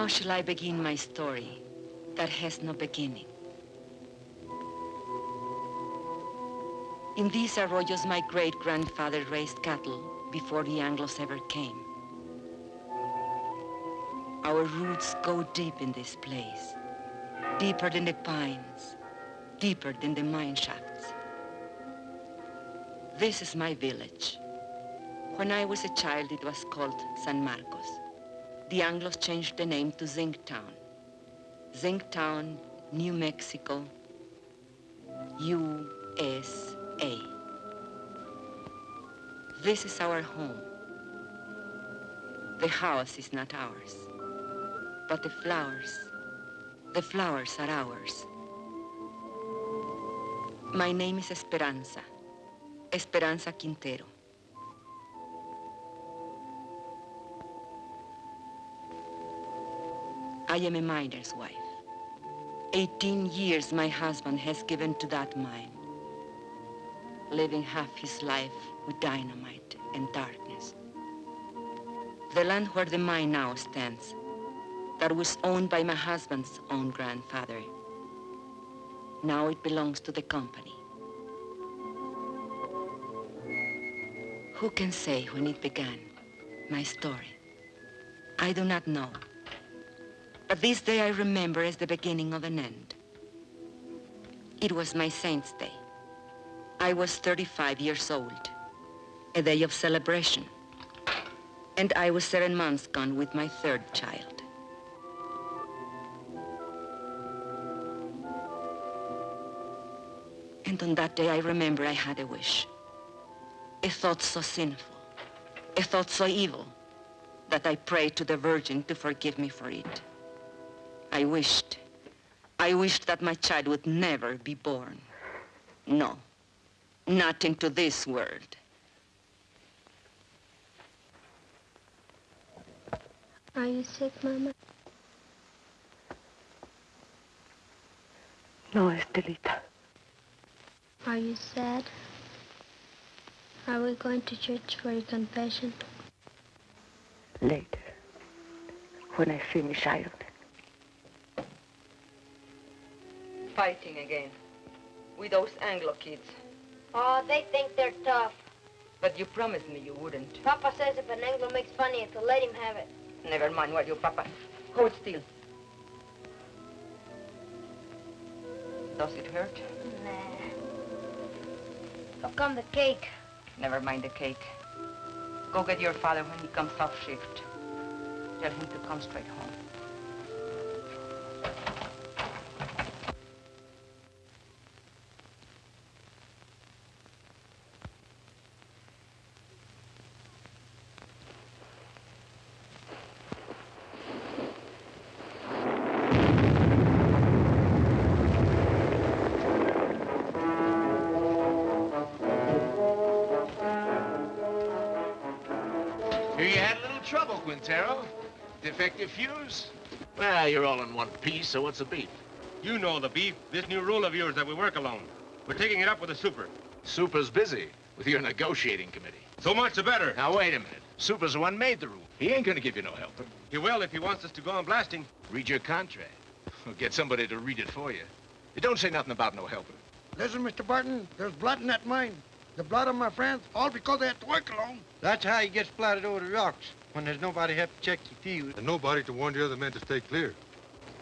How shall I begin my story that has no beginning? In these arroyos, my great-grandfather raised cattle before the Anglos ever came. Our roots go deep in this place, deeper than the pines, deeper than the mine shafts. This is my village. When I was a child, it was called San Marcos. The Anglos changed the name to Zinc Town. Zinc Town, New Mexico, USA. This is our home. The house is not ours, but the flowers, the flowers are ours. My name is Esperanza, Esperanza Quintero. I am a miner's wife. 18 years my husband has given to that mine, living half his life with dynamite and darkness. The land where the mine now stands, that was owned by my husband's own grandfather, now it belongs to the company. Who can say when it began, my story? I do not know. But this day I remember as the beginning of an end. It was my saint's day. I was 35 years old, a day of celebration. And I was seven months gone with my third child. And on that day, I remember I had a wish. A thought so sinful, a thought so evil, that I prayed to the Virgin to forgive me for it. I wished, I wished that my child would never be born. No, not into this world. Are you sick, Mama? No, Estelita. Are you sad? Are we going to church for your confession? Later. When I finish ironing. Fighting again. With those Anglo kids. Oh, they think they're tough. But you promised me you wouldn't. Papa says if an Anglo makes fun of you, to let him have it. Never mind what you, Papa. Hold still. Does it hurt? Nah. How come the cake? Never mind the cake. Go get your father when he comes off shift. Tell him to come straight home. Quintero. Defective fuse? Well, you're all in one piece, so what's the beef? You know the beef. This new rule of yours that we work alone. We're taking it up with the super. Super's busy with your negotiating committee. So much the better. Now, wait a minute. Super's the one made the rule. He ain't gonna give you no helper. He will if he wants us to go on blasting. Read your contract. Or get somebody to read it for you. It don't say nothing about no helper. Listen, Mr. Barton, there's blood in that mine. The blood of my friends, all because they had to work alone. That's how he gets splattered over the rocks, when there's nobody help to check the fuse. And nobody to warn the other men to stay clear.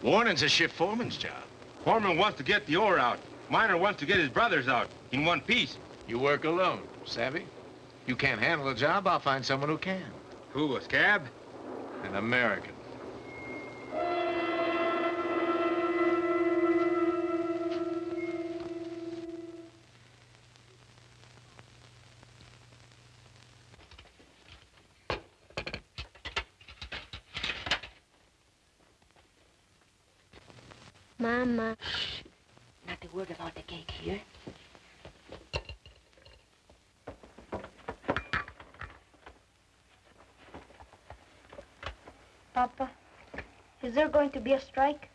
Warning's a shift foreman's job. Foreman wants to get the ore out. Miner wants to get his brothers out in one piece. You work alone, savvy? You can't handle the job, I'll find someone who can. Who, a scab? An American. Mama. Not a word about the cake here. Papa, is there going to be a strike?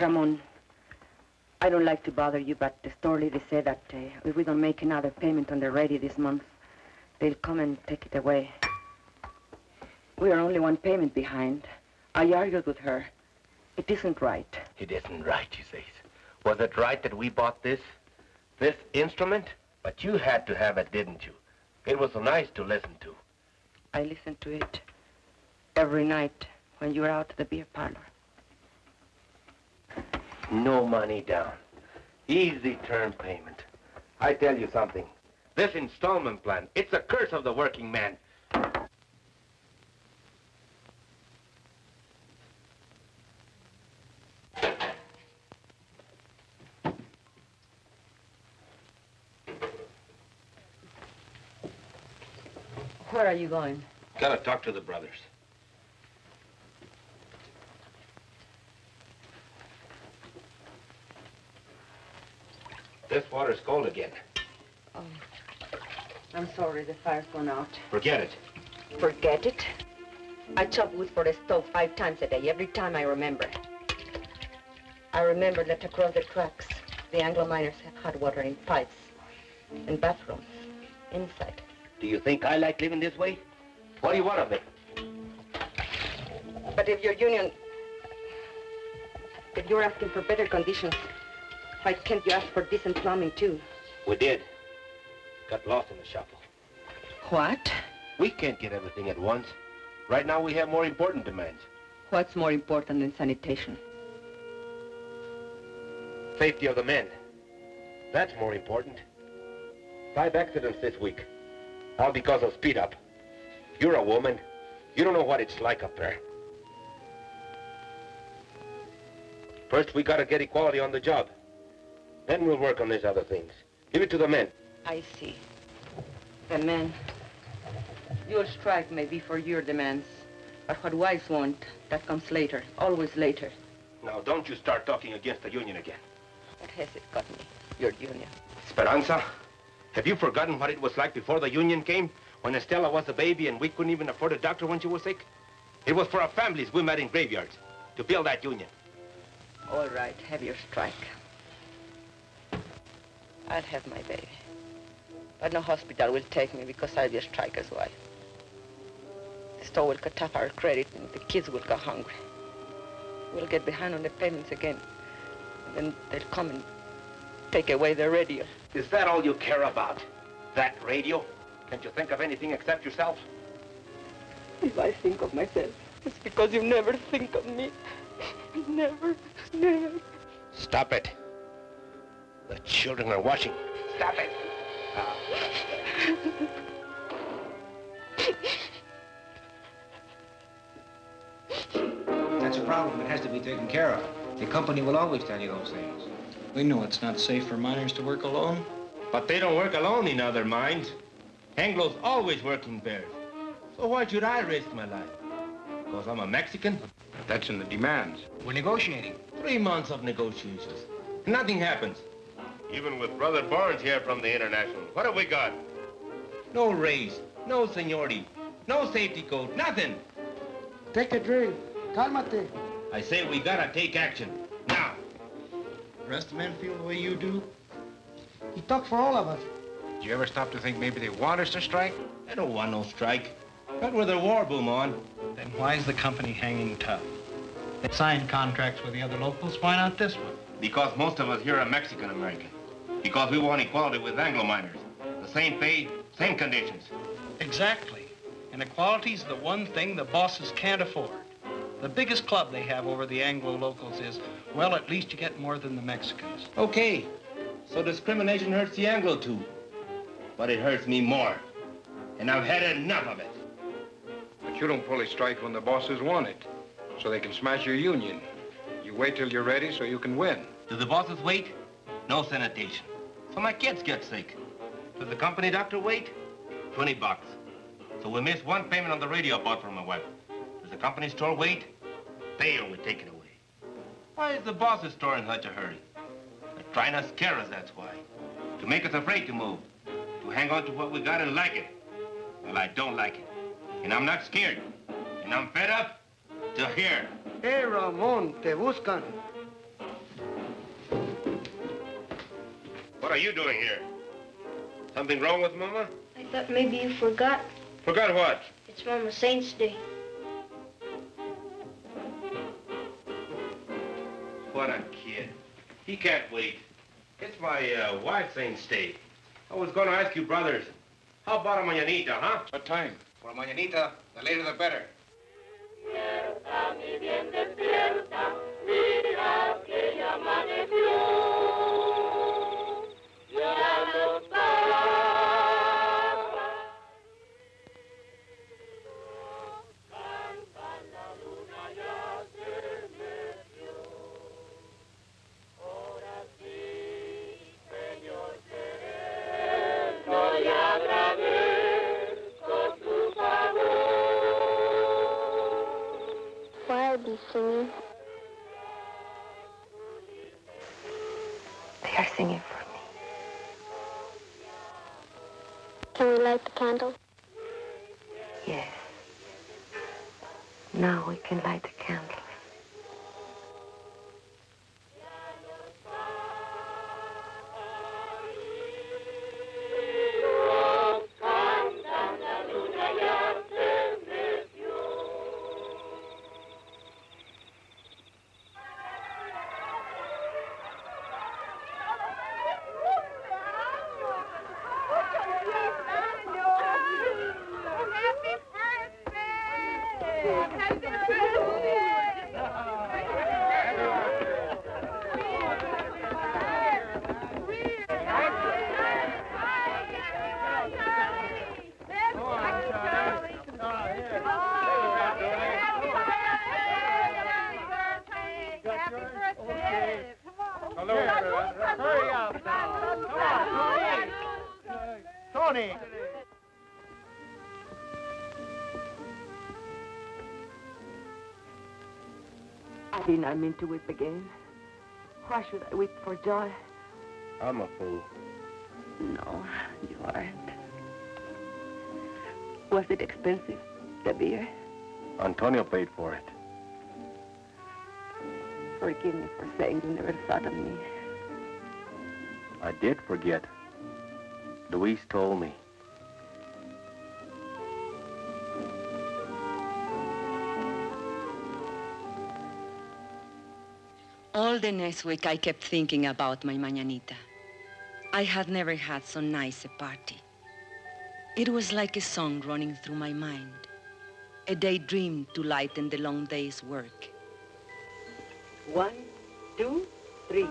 Ramon, I don't like to bother you, but the store lady said that uh, if we don't make another payment on the ready this month, they'll come and take it away. We are only one payment behind. I argued with her. It isn't right. It isn't right, she says. Was it right that we bought this? This instrument? But you had to have it, didn't you? It was so nice to listen to. I listened to it every night when you were out at the beer parlor. No money down. Easy term payment. I tell you something. This installment plan, it's a curse of the working man. Where are you going? Gotta talk to the brothers. This water's cold again. Oh, I'm sorry, the fire's gone out. Forget it. Forget it. I chop wood for the stove five times a day, every time I remember. I remember that across the tracks, the Anglo miners have hot water in pipes and bathrooms inside. Do you think I like living this way? What do you want of me? But if your union, if you're asking for better conditions, why can't you ask for decent plumbing too? We did. Got lost in the shuffle. What? We can't get everything at once. Right now we have more important demands. What's more important than sanitation? Safety of the men. That's more important. Five accidents this week. All because of speed up. You're a woman. You don't know what it's like up there. First, we gotta get equality on the job. Then we'll work on these other things. Give it to the men. I see. The men. Your strike may be for your demands, but what wives want, that comes later, always later. Now, don't you start talking against the union again. What has it got me? Your union. Speranza, have you forgotten what it was like before the union came? When Estella was a baby and we couldn't even afford a doctor when she was sick? It was for our families we met in graveyards to build that union. All right, have your strike. I'll have my baby. But no hospital will take me because I'll be a striker's wife. The store will cut off our credit and the kids will go hungry. We'll get behind on the payments again. And then they'll come and take away the radio. Is that all you care about? That radio? Can't you think of anything except yourself? If I think of myself, it's because you never think of me. Never, never. Stop it. The children are watching. Stop it. Ah. That's a problem. It has to be taken care of. The company will always tell you those things. We know it's not safe for miners to work alone. But they don't work alone in other mines. Anglo's always working pairs. So why should I risk my life? Because I'm a Mexican? That's in the demands. We're negotiating. Three months of negotiations. Nothing happens. Even with Brother Barnes here from the International, what have we got? No raise, no seniority, no safety code, nothing. Take a drink. Cálmate. I say we gotta take action. Now. The rest of the men feel the way you do? He talked for all of us. Did you ever stop to think maybe they want us to strike? They don't want no strike. Not with a war boom on. Then why is the company hanging tough? They signed contracts with the other locals. Why not this one? Because most of us here are Mexican-American. Because we want equality with Anglo miners. The same pay, same conditions. Exactly. And equality's the one thing the bosses can't afford. The biggest club they have over the Anglo locals is, well, at least you get more than the Mexicans. Okay. So discrimination hurts the Anglo too. But it hurts me more. And I've had enough of it. But you don't pull a strike when the bosses want it, so they can smash your union. You wait till you're ready so you can win. Do the bosses wait? No sanitation. So my kids get sick. Does the company doctor wait? 20 bucks. So we miss one payment on the radio I bought for my wife. Does the company store wait? Bail, will take it away. Why is the boss's store in such a hurry? They're trying to scare us, that's why. To make us afraid to move. To hang on to what we got and like it. Well, I don't like it. And I'm not scared. And I'm fed up to here. Hey, Ramon, te buscan. What are you doing here? Something wrong with Mama? I thought maybe you forgot. Forgot what? It's Mama Saint's Day. What a kid. He can't wait. It's my uh, wife's ain't stay. I was gonna ask you, brothers, how about a mañanita, huh? What time? For a mañanita, the later the better. Singing? They are singing for me. Can we light the candle? Yes. Now we can light the candles. I did not mean to weep again. Why should I weep for joy? I'm a fool. No, you aren't. Was it expensive, the beer? Antonio paid for it. Forgive me for saying you never thought of me. I did forget. Luis told me. The next week, I kept thinking about my mañanita. I had never had so nice a party. It was like a song running through my mind, a daydream to lighten the long day's work. One, two, three.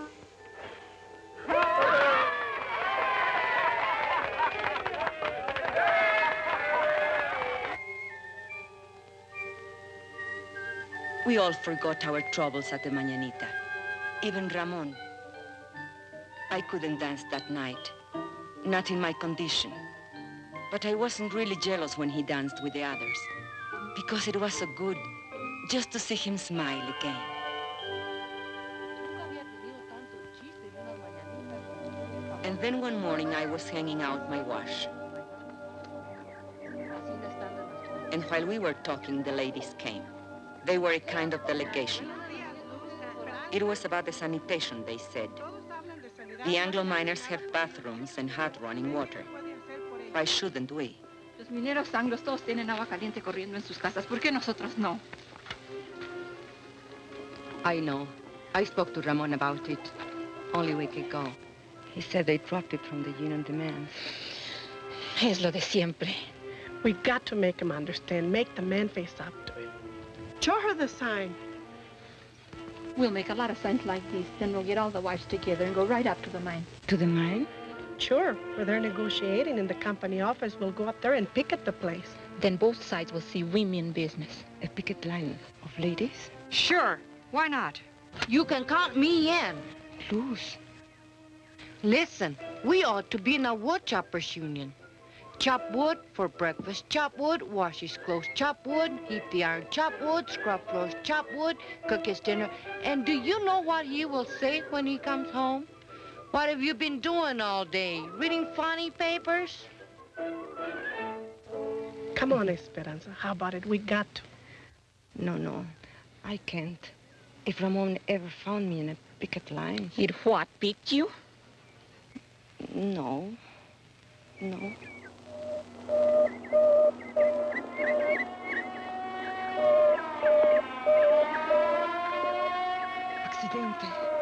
We all forgot our troubles at the mañanita. Even Ramon. I couldn't dance that night, not in my condition. But I wasn't really jealous when he danced with the others, because it was so good just to see him smile again. And then one morning I was hanging out my wash. And while we were talking, the ladies came. They were a kind of delegation. It was about the sanitation, they said. The Anglo miners have bathrooms and hot running water. Why shouldn't we? Los mineros anglos todos tienen agua caliente corriendo en sus casas. ¿Por qué nosotros no? I know. I spoke to Ramon about it only a week ago. He said they dropped it from the union demands. Es lo de siempre. We've got to make him understand. Make the man face up to it. Show her the sign. We'll make a lot of signs like these. Then we'll get all the wives together and go right up to the mine. To the mine? Sure. Where they're negotiating in the company office, we'll go up there and picket the place. Then both sides will see women in business. A picket line of ladies? Sure. Why not? You can count me in. Luz. Listen, we ought to be in a wood choppers union. Chop wood for breakfast, chop wood, wash his clothes, chop wood, heat the iron, chop wood, scrub floors, chop wood, cook his dinner. And do you know what he will say when he comes home? What have you been doing all day? Reading funny papers? Come on, Esperanza. How about it? We got to. No, no. I can't. If Ramon ever found me in a picket line. He'd what, picked you? No. No. Accidente.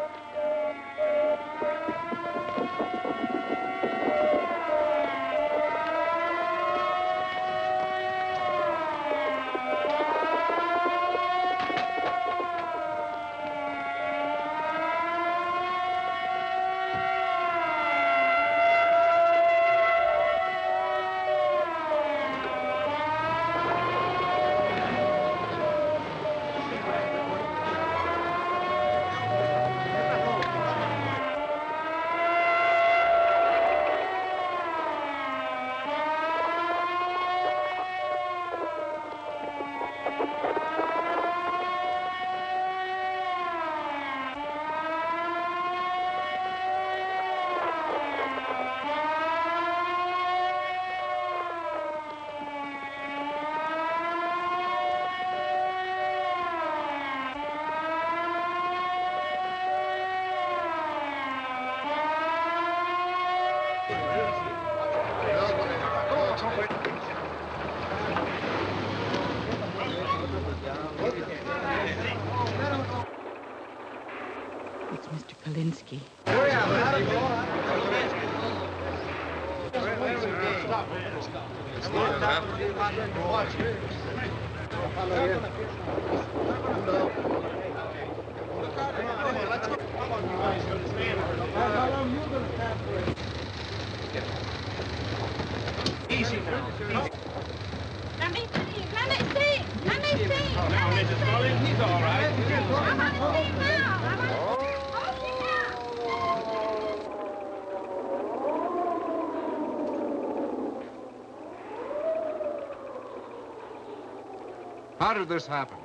How did this happen?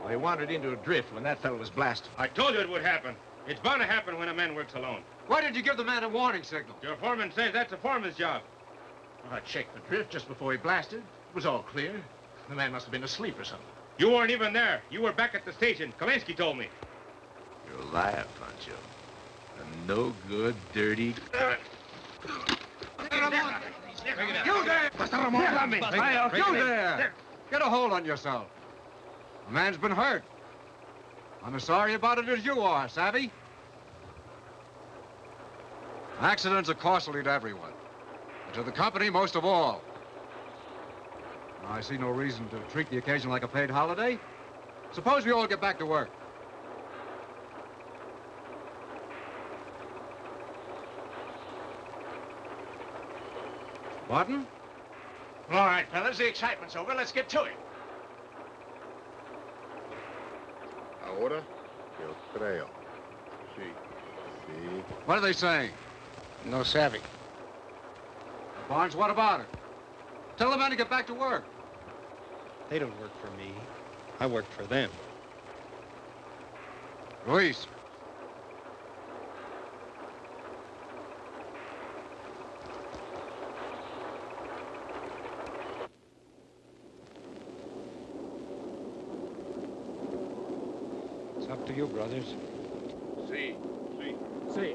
Well, he wandered into a drift when that fellow was blasted. I told you it would happen. It's bound to happen when a man works alone. Why did you give the man a warning signal? Your foreman says that's a foreman's job. I checked the drift just before he blasted. It was all clear. The man must have been asleep or something. You weren't even there. You were back at the station. Kalinsky told me. You're a liar, Pancho. A no good, dirty... You there! You there! Get a hold on yourself. A man's been hurt. I'm as sorry about it as you are, savvy? Accidents are costly to everyone. And to the company most of all. I see no reason to treat the occasion like a paid holiday. Suppose we all get back to work. Martin? All right, fellas, the excitement's over. Let's get to it. Ahora yo creo. Sí. Sí. What are they saying? No savvy. Barnes, what about it? Tell the men to get back to work. They don't work for me. I work for them. Luis. It's up to you, brothers. Sí. Sí. Sí.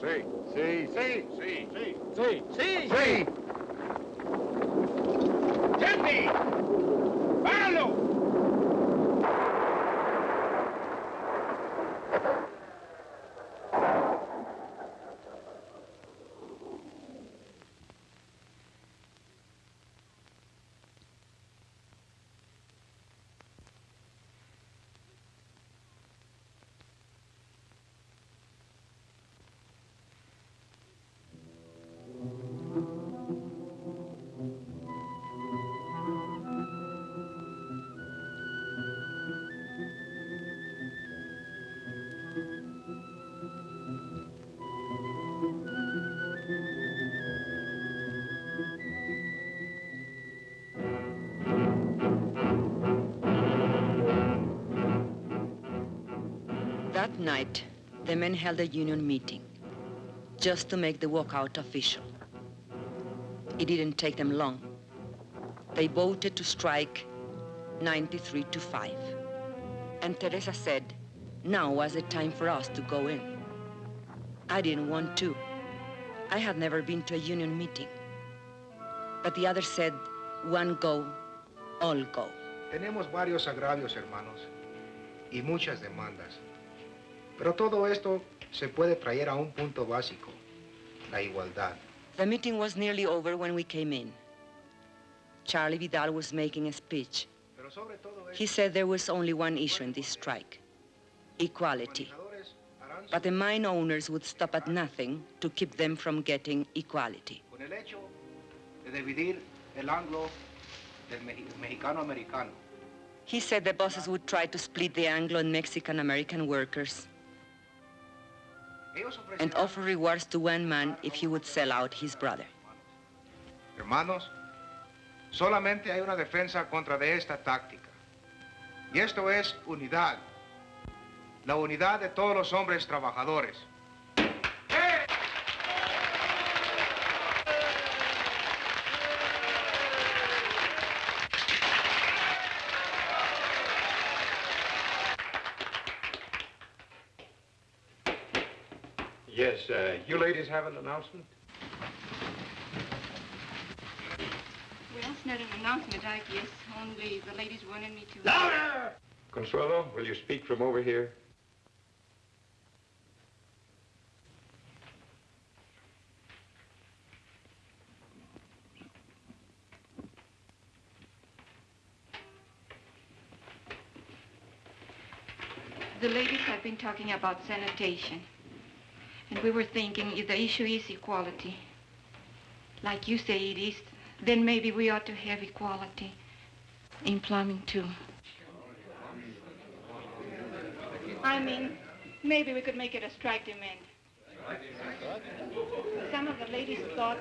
Sí. Sí. Sí. Sí. Sí. Sí. Sí. Sí. ¡Gente! ¡Páralo! That night, the men held a union meeting just to make the walkout official. It didn't take them long. They voted to strike 93 to 5. And Teresa said, now was the time for us to go in. I didn't want to. I had never been to a union meeting. But the others said, one go, all go. Tenemos varios agravios, hermanos, y muchas demandas. Pero todo esto se puede traer a un punto básico, la igualdad. The meeting was nearly over when we came in. Charlie Vidal was making a speech. He said there was only one issue in this strike equality. But the mine owners would stop at nothing to keep them from getting equality. Con el hecho de dividir el anglo del mexicano-americano. He said the bosses would try to split the Anglo and Mexican American workers and offer rewards to one man if he would sell out his brother. hermanos, solamente hay una defensa contra de esta táctica. Y esto es unidad. La unidad de todos los hombres trabajadores. Yes, uh, you ladies have an announcement? Well, it's not an announcement, I guess. Only the ladies wanted me to... Louder! Consuelo, will you speak from over here? The ladies have been talking about sanitation. And we were thinking if the issue is equality, like you say it is, then maybe we ought to have equality in plumbing too. I mean, maybe we could make it a strike demand. Some of the ladies thought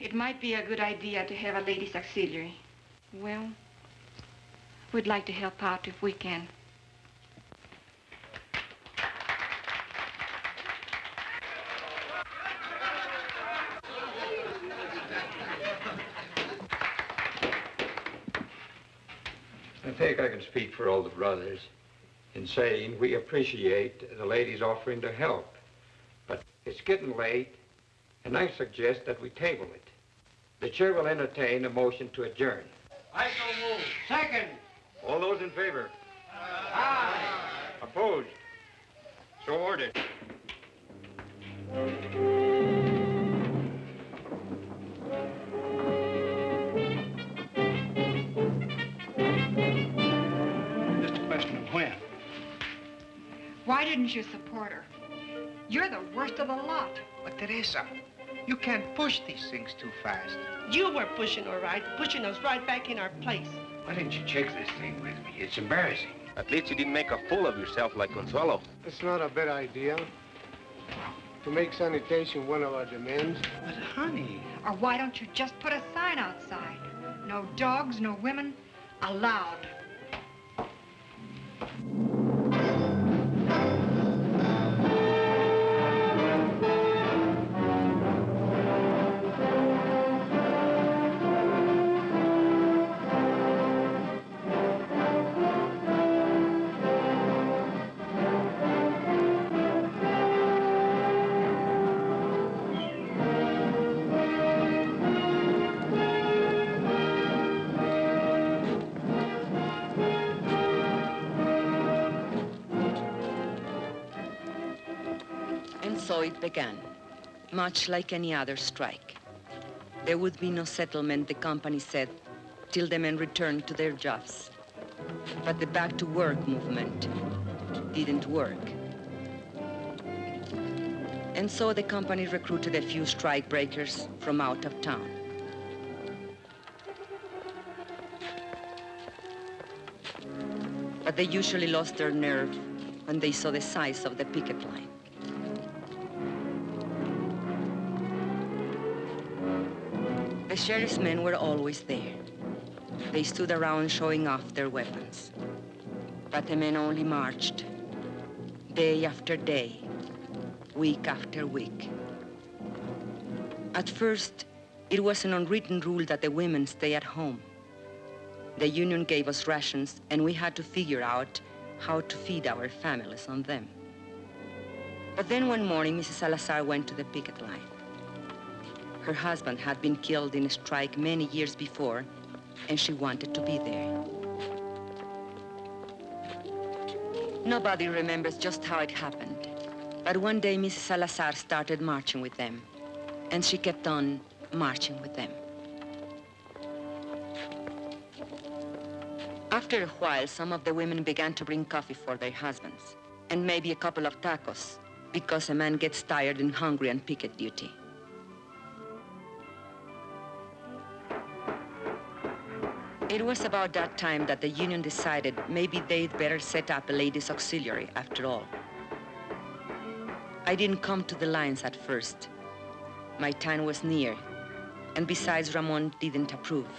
it might be a good idea to have a ladies' auxiliary. Well, we'd like to help out if we can. Think I can speak for all the brothers in saying we appreciate the ladies offering to help. But it's getting late, and I suggest that we table it. The chair will entertain a motion to adjourn. I so move. Second. All those in favor? Aye. Opposed? So ordered. Why didn't you support her? You're the worst of the lot. But Teresa, you can't push these things too fast. You were pushing her right, pushing us right back in our place. Why didn't you check this thing with me? It's embarrassing. At least you didn't make a fool of yourself like Consuelo. It's not a bad idea to make sanitation one of our demands. But honey, Or why don't you just put a sign outside? No dogs, no women, allowed. Began, much like any other strike. There would be no settlement, the company said, till the men returned to their jobs. But the back to work movement didn't work. And so the company recruited a few strike breakers from out of town. But they usually lost their nerve when they saw the size of the picket line. Sheriff's men were always there. They stood around showing off their weapons. But the men only marched, day after day, week after week. At first, it was an unwritten rule that the women stay at home. The union gave us rations, and we had to figure out how to feed our families on them. But then one morning, Mrs. Salazar went to the picket line. Her husband had been killed in a strike many years before, and she wanted to be there. Nobody remembers just how it happened. But one day, Mrs. Salazar started marching with them, and she kept on marching with them. After a while, some of the women began to bring coffee for their husbands, and maybe a couple of tacos, because a man gets tired and hungry on picket duty. It was about that time that the union decided maybe they'd better set up a ladies' auxiliary after all. I didn't come to the lines at first. My time was near, and besides, Ramon didn't approve.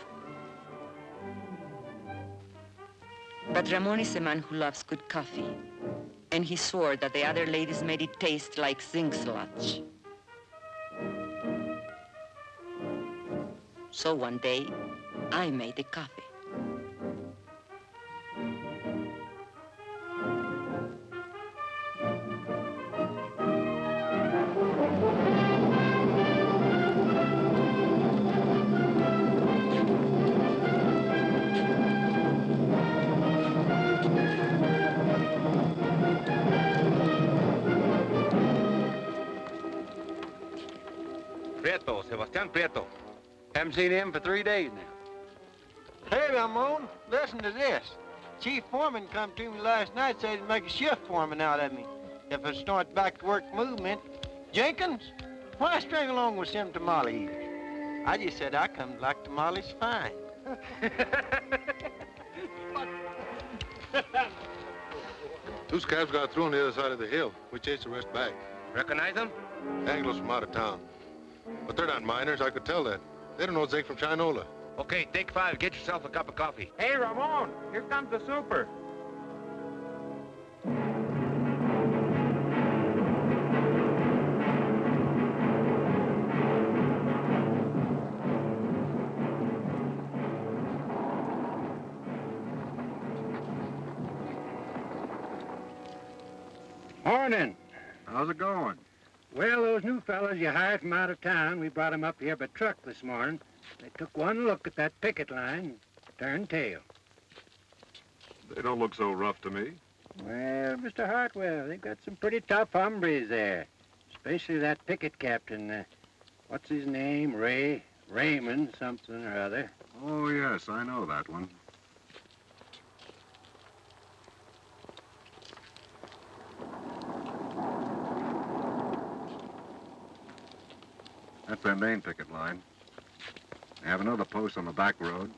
But Ramon is a man who loves good coffee, and he swore that the other ladies made it taste like zinc sludge. So one day, I made the coffee. Prieto, Sebastian Prieto. Haven't seen him for three days now. Hey, Ramon, listen to this. Chief Foreman come to me last night, said he'd make a shift foreman out of me. If I start back to work movement. Jenkins, why string along with some tamale eaters? I just said I come to like tamales fine. Two scabs got through on the other side of the hill. We chased the rest back. Recognize them? Anglos from out of town. But they're not miners, I could tell that. They don't know Zeke from Chinola. Okay, take five. Get yourself a cup of coffee. Hey, Ramon, here comes the super. Morning. How's it going? Well, those new fellows you hired from out of town, we brought them up here by truck this morning. They took one look at that picket line, and turned tail. They don't look so rough to me. Well, Mr. Hartwell, they've got some pretty tough hombres there, especially that picket captain. Uh, what's his name? Ray? Raymond something or other. Oh, yes, I know that one. That's their main picket line. They have another post on the back road.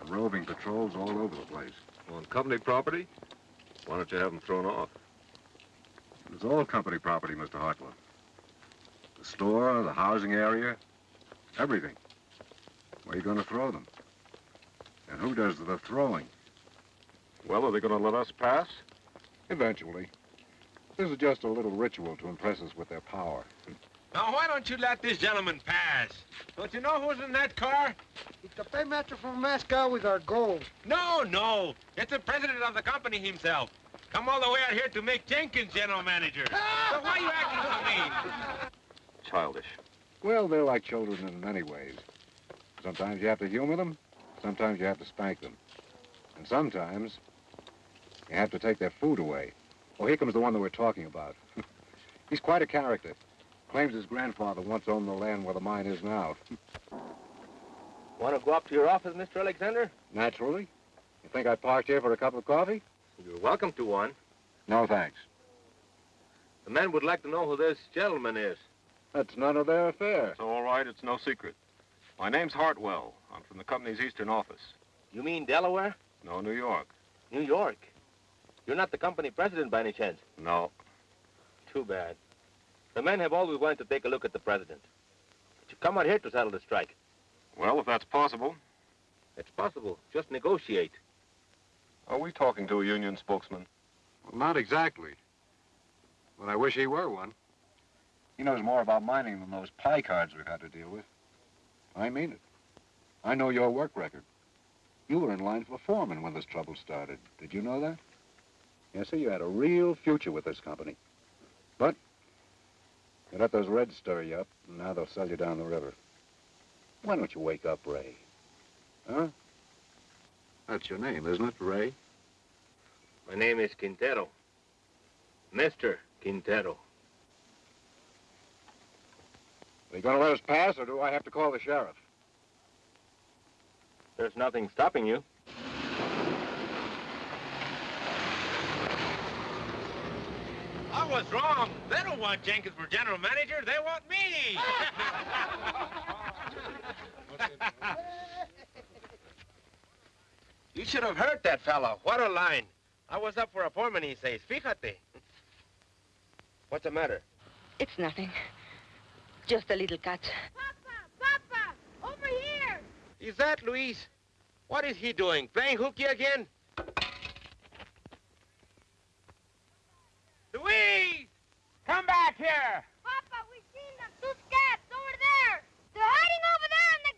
And roving patrols all over the place. On company property? Why don't you have them thrown off? It's all company property, Mr. Hartwell. The store, the housing area, everything. Where are you going to throw them? And who does the throwing? Well, are they going to let us pass? Eventually. This is just a little ritual to impress us with their power. Now, why don't you let this gentleman pass? Don't you know who's in that car? It's the paymaster from Moscow with our gold. No, no. It's the president of the company himself. Come all the way out here to make Jenkins general manager. so why are you acting so mean? Childish. Well, they're like children in many ways. Sometimes you have to humor them, sometimes you have to spank them. And sometimes you have to take their food away. Oh, here comes the one that we're talking about. He's quite a character. Claims his grandfather once owned the land where the mine is now. Want to go up to your office, Mr. Alexander? Naturally. You think I parked here for a cup of coffee? You're welcome to one. No, thanks. The men would like to know who this gentleman is. That's none of their affair. It's all right. It's no secret. My name's Hartwell. I'm from the company's eastern office. You mean Delaware? No, New York. New York? You're not the company president by any chance? No. Too bad. The men have always wanted to take a look at the president. But you come out here to settle the strike. Well, if that's possible. It's possible. Just negotiate. Are we talking to a union spokesman? Well, not exactly. But I wish he were one. He knows more about mining than those pie cards we've had to deal with. I mean it. I know your work record. You were in line for foreman when this trouble started. Did you know that? Yes, sir, you had a real future with this company. But you let those Reds stir you up, and now they'll sell you down the river. Why don't you wake up, Ray? Huh? That's your name, isn't it, Ray? My name is Quintero. Mr. Quintero. Are you going to let us pass, or do I have to call the sheriff? There's nothing stopping you. I was wrong. They don't want Jenkins for general manager. They want me. you should have heard that fellow. What a line. I was up for a foreman, he says. Fíjate. What's the matter? It's nothing. Just a little cut. Papa! Papa, over here. Is that Luis? What is he doing? Playing hooky again? Luis! Come back here! Papa, we seen them. Two scabs over there. They're hiding over there in the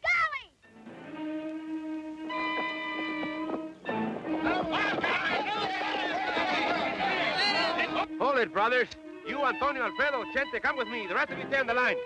galley. Hold it, brothers. You, Antonio, Alfredo, Chente, come with me. The rest of you stay on the line.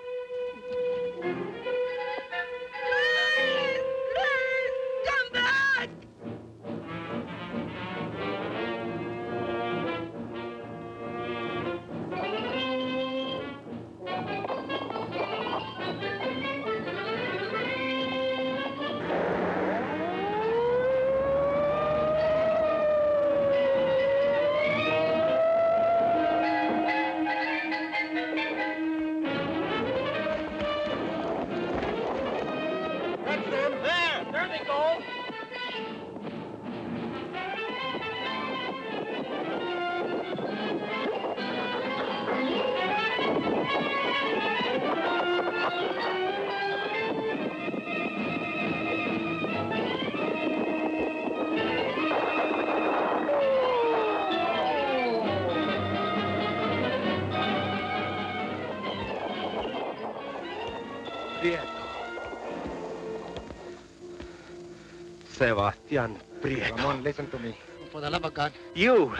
Sebastian Prieto. Ramon, listen to me. For the love of God. You!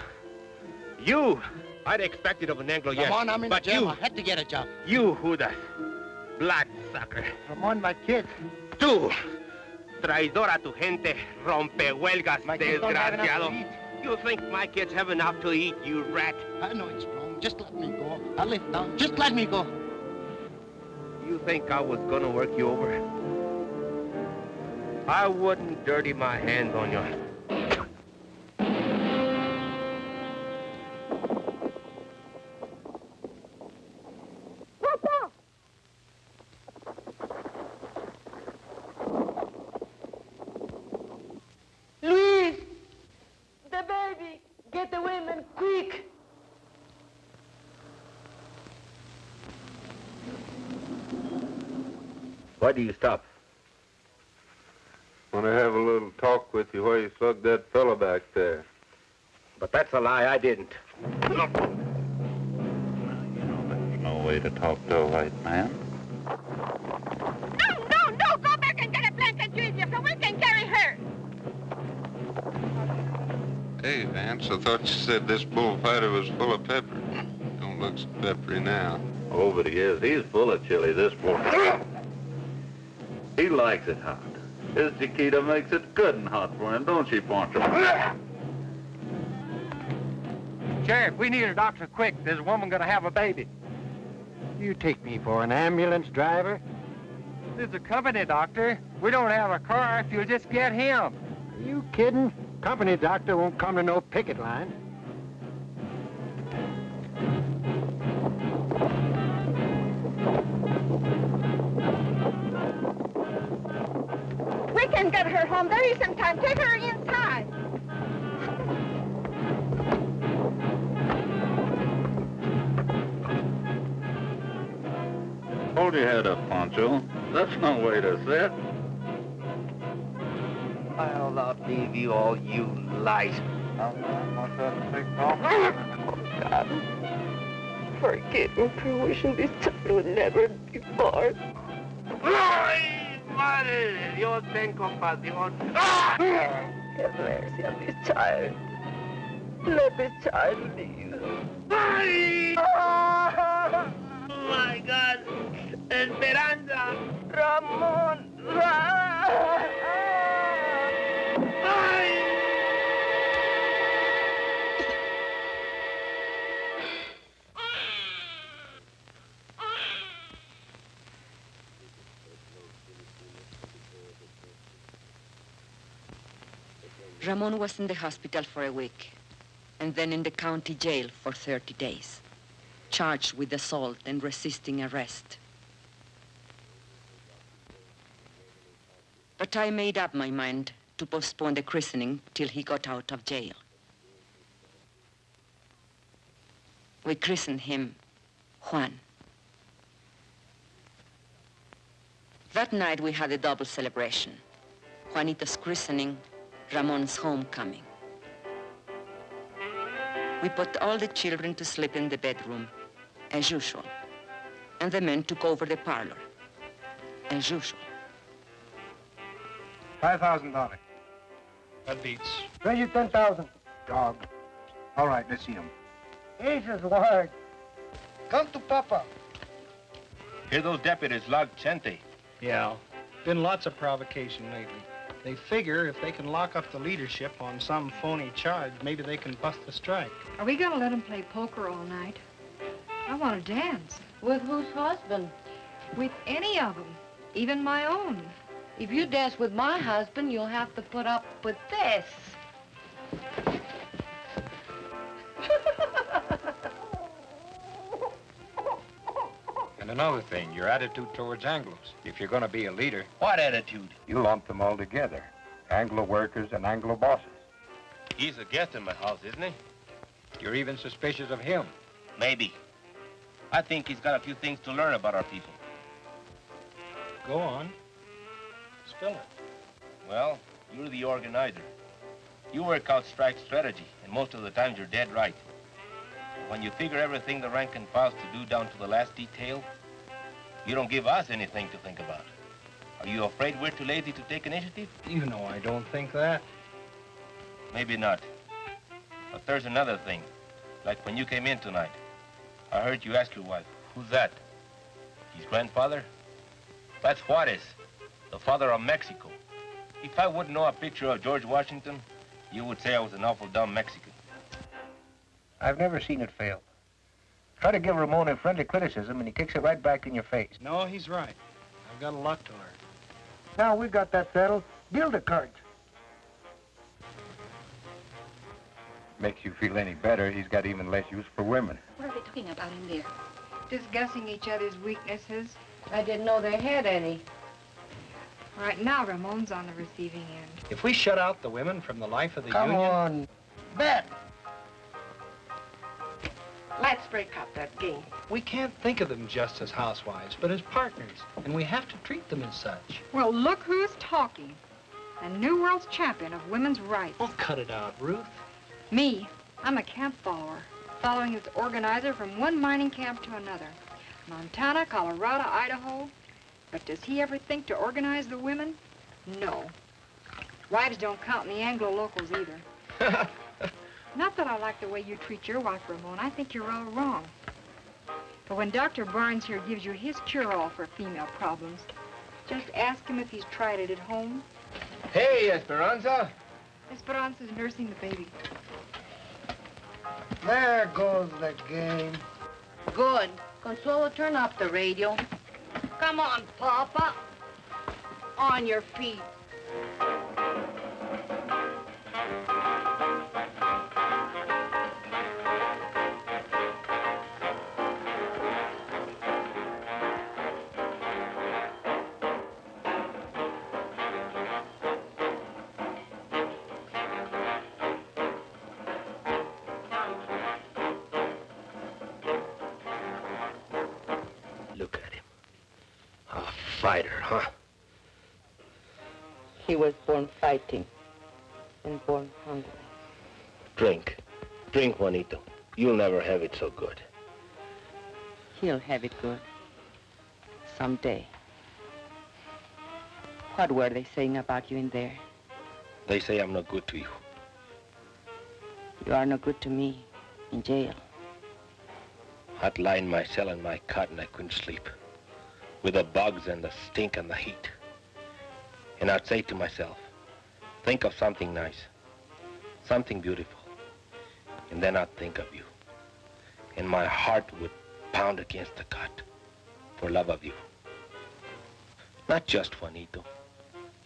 You! I'd expect it of an Anglo, yes. Ramon, I'm in but the jail. you, I had to get a job. you, Judas. Bloodsucker. Ramon, my kid. Tú, traidor a tu gente, rompehuelgas, My kids don't enough to desgraciado. You think my kids have enough to eat, you rat? I know it's wrong. Just let me go. I'll live down. Just let me go. You think I was gonna work you over? I wouldn't dirty my hands on you. Papa. Luis! The baby! Get the women, quick! Why do you stop? Want to have a little talk with you while you slug that fella back there. But that's a lie, I didn't. No. You know, there's no way to talk to a white man. No, no, no. Go back and get a blanket, Junior, so we can carry her. Hey, Vance, I thought you said this bullfighter was full of pepper. Don't look so peppery now. Oh, but he is. He's full of chili, this boy. He likes it hot. His Chiquita makes it good and hot for him, don't she, Pancho? Sheriff, we need a doctor quick. There's a woman gonna have a baby. You take me for an ambulance driver? This is a company doctor. We don't have a car if you'll just get him. Are you kidding? Company doctor won't come to no picket line. Home. There isn't time. Take her inside. Hold your head up, Pancho. That's no way to sit. I'll not leave you all, you lies. Oh, God. Forgive me for wishing this time would never be born. ¡Ay, madre de Dios, ten compasión! ¡Ah! Have mercy on this child. Let this child live. ¡Ay! Ah! my God! ¡Esperanza! Ramon! Ramon was in the hospital for a week, and then in the county jail for 30 days, charged with assault and resisting arrest. But I made up my mind to postpone the christening till he got out of jail. We christened him Juan. That night we had a double celebration. Juanito's christening, Ramon's homecoming. We put all the children to sleep in the bedroom, as usual. And the men took over the parlor, as usual. Five thousand dollars. That beats. Raise you ten thousand. Dog. All right, let's see him. Jesus, word. Come to Papa. Hear those deputies log Chente. Yeah. Been lots of provocation lately. They figure if they can lock up the leadership on some phony charge, maybe they can bust the strike. Are we gonna let them play poker all night? I want to dance. With whose husband? With any of them, even my own. If you dance with my husband, you'll have to put up with this. Another thing, your attitude towards Anglos. If you're going to be a leader, What attitude? you lump them all together. Anglo workers and Anglo bosses. He's a guest in my house, isn't he? You're even suspicious of him. Maybe. I think he's got a few things to learn about our people. Go on. Spill it. Well, you're the organizer. You work out strike strategy, and most of the times you're dead right. When you figure everything the rank and files to do down to the last detail, you don't give us anything to think about. Are you afraid we're too lazy to take initiative? You know I don't think that. Maybe not. But there's another thing. Like when you came in tonight, I heard you ask your wife, who's that? His grandfather? That's Juarez, the father of Mexico. If I wouldn't know a picture of George Washington, you would say I was an awful dumb Mexican. I've never seen it fail. Try to give Ramon a friendly criticism, and he kicks it right back in your face. No, he's right. I've got a lot to learn. Now we've got that settled. Build a cart. Makes you feel any better, he's got even less use for women. What are they talking about in there? Discussing each other's weaknesses. I didn't know they had any. Right now, Ramon's on the receiving end. If we shut out the women from the life of the Come union... on. Bet. Let's break up that game. We can't think of them just as housewives, but as partners. And we have to treat them as such. Well, look who's talking. The New World's champion of women's rights. Oh, cut it out, Ruth. Me, I'm a camp follower, following this organizer from one mining camp to another. Montana, Colorado, Idaho. But does he ever think to organize the women? No. Wives don't count in the Anglo locals either. Not that I like the way you treat your wife, Ramon. I think you're all wrong. But when Dr. Barnes here gives you his cure-all for female problems, just ask him if he's tried it at home. Hey, Esperanza. Esperanza's nursing the baby. There goes the game. Good. Consuelo, turn up the radio. Come on, Papa. On your feet. Fighter, huh? He was born fighting and born hungry. Drink. Drink, Juanito. You'll never have it so good. He'll have it good. Someday. What were they saying about you in there? They say I'm no good to you. You are no good to me in jail. I'd lie in my cell in my cot and I couldn't sleep. With the bugs and the stink and the heat. And I'd say to myself, think of something nice. Something beautiful. And then I'd think of you. And my heart would pound against the cot for love of you. Not just Juanito.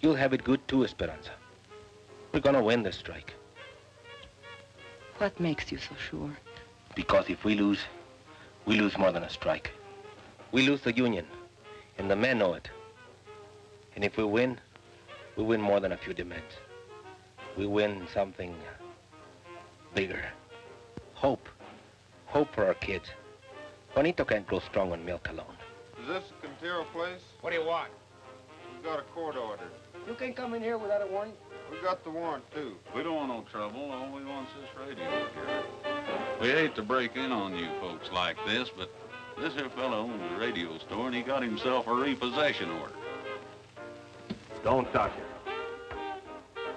You'll have it good too, Esperanza. We're gonna win this strike. What makes you so sure? Because if we lose, we lose more than a strike. We lose the union, and the men know it. And if we win, we win more than a few demands. We win something uh, bigger. Hope. Hope for our kids. Juanito can't grow strong on milk alone. Is this the Quintero place? What do you want? We've got a court order. You can't come in here without a warrant. We got the warrant, too. We don't want no trouble. All we want's this radio here. We hate to break in on you folks like this, but this here fellow owns a radio store, and he got himself a repossession order. Don't touch it.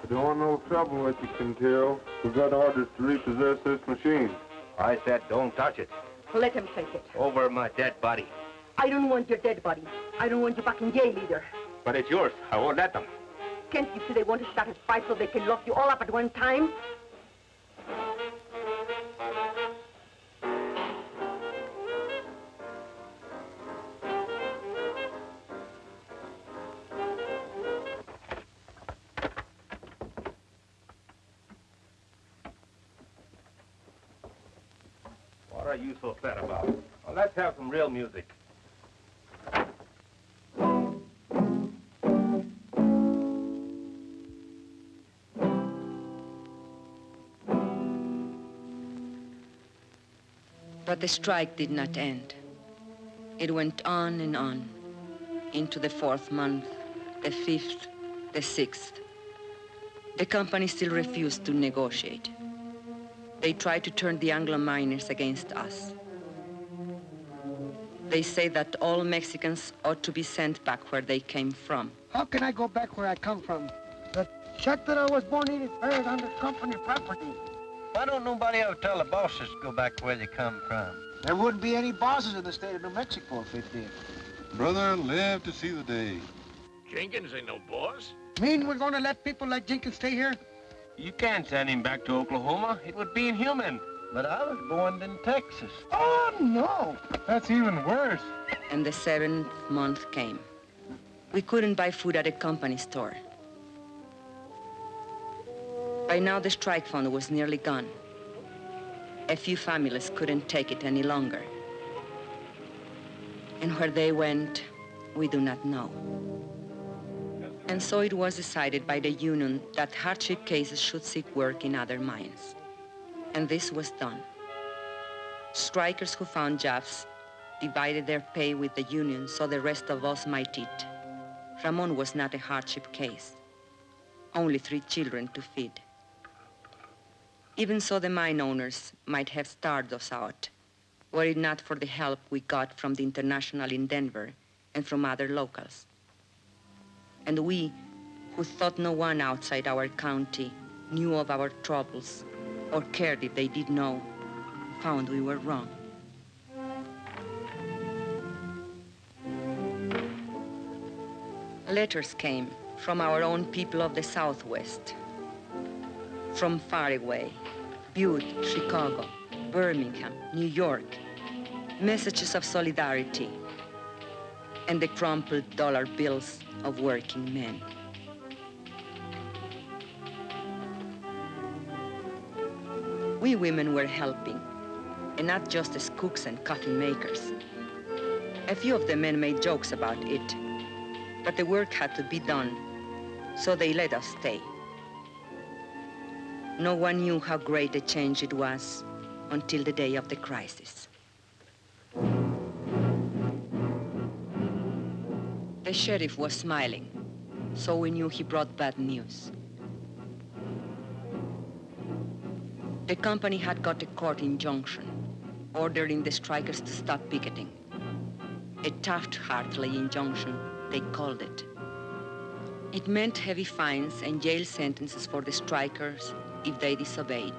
We don't want no trouble with you, Quintero. We've got orders to repossess this machine. I said don't touch it. Let him take it. Over my dead body. I don't want your dead body. I don't want you back in jail either. But it's yours. I won't let them. Can't you see they want to start a fight so they can lock you all up at one time? The strike did not end. It went on and on into the fourth month, the fifth, the sixth. The company still refused to negotiate. They tried to turn the Anglo miners against us. They say that all Mexicans ought to be sent back where they came from. How can I go back where I come from? The shack that I was born in is buried under company property. Why don't nobody ever tell the bosses to go back where they come from? There wouldn't be any bosses in the state of New Mexico if it did. Brother, live to see the day. Jenkins ain't no boss. Mean we're going to let people like Jenkins stay here? You can't send him back to Oklahoma. It would be inhuman. But I was born in Texas. Oh, no. That's even worse. And the seventh month came. We couldn't buy food at a company store. By now, the strike fund was nearly gone. A few families couldn't take it any longer. And where they went, we do not know. And so it was decided by the union that hardship cases should seek work in other mines. And this was done. Strikers who found jobs divided their pay with the union so the rest of us might eat. Ramon was not a hardship case. Only three children to feed. Even so, the mine owners might have starved us out, were it not for the help we got from the International in Denver and from other locals. And we, who thought no one outside our county knew of our troubles or cared if they did know, found we were wrong. Letters came from our own people of the Southwest, from far away, Butte, Chicago, Birmingham, New York, messages of solidarity, and the crumpled dollar bills of working men. We women were helping, and not just as cooks and coffee makers. A few of the men made jokes about it, but the work had to be done, so they let us stay. No one knew how great a change it was until the day of the crisis. The sheriff was smiling, so we knew he brought bad news. The company had got a court injunction ordering the strikers to stop picketing. A Taft-Hartley injunction, they called it. It meant heavy fines and jail sentences for the strikers if they disobeyed.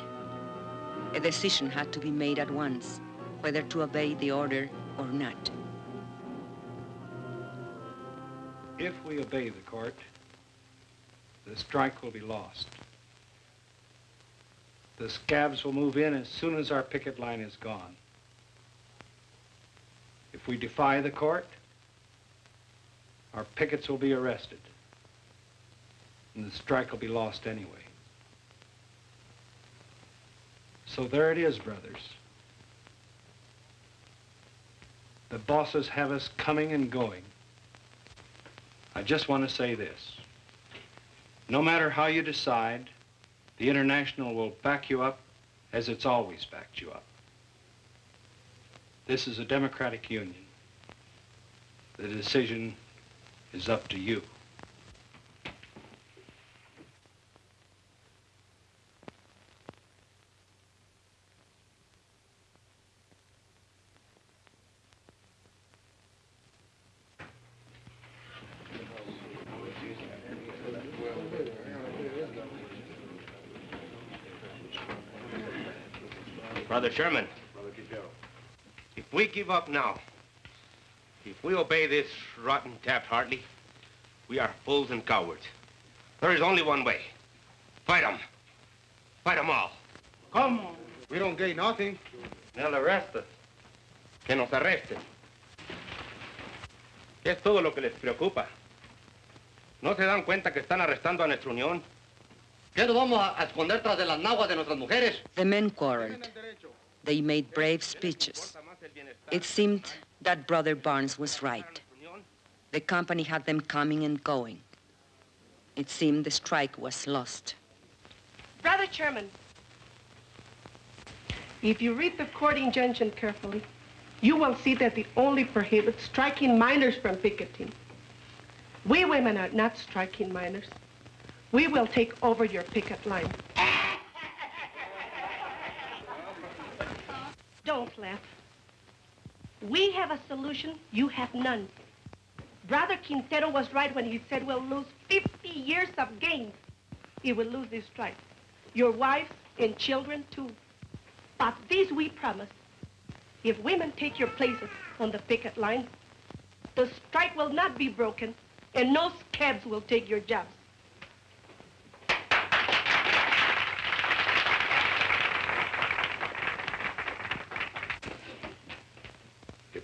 A decision had to be made at once, whether to obey the order or not. If we obey the court, the strike will be lost. The scabs will move in as soon as our picket line is gone. If we defy the court, our pickets will be arrested. And the strike will be lost anyway. So there it is, brothers. The bosses have us coming and going. I just want to say this. No matter how you decide, the International will back you up as it's always backed you up. This is a democratic union. The decision is up to you. Brother Sherman, if we give up now, if we obey this rotten Taft Hartley, we are fools and cowards. There is only one way. Fight 'em. Fight 'em all. Come on. We don't gain nothing. They'll arrest us. Que nos arresten. Es todo lo que les preocupa. ¿No se dan cuenta que están arrestando a nuestra unión? ¿Qué nos vamos a esconder tras de las naguas de nuestras mujeres? The men quarreled. They made brave speeches. It seemed that Brother Barnes was right. The company had them coming and going. It seemed the strike was lost. Brother Chairman, if you read the court injunction carefully, you will see that it only prohibits striking miners from picketing. We women are not striking miners. We will take over your picket line. Don't laugh. We have a solution, you have none. Brother Quintero was right when he said we'll lose 50 years of gains. He will lose this strike. Your wives and children, too. But this we promise. If women take your places on the picket line, the strike will not be broken, and no scabs will take your jobs.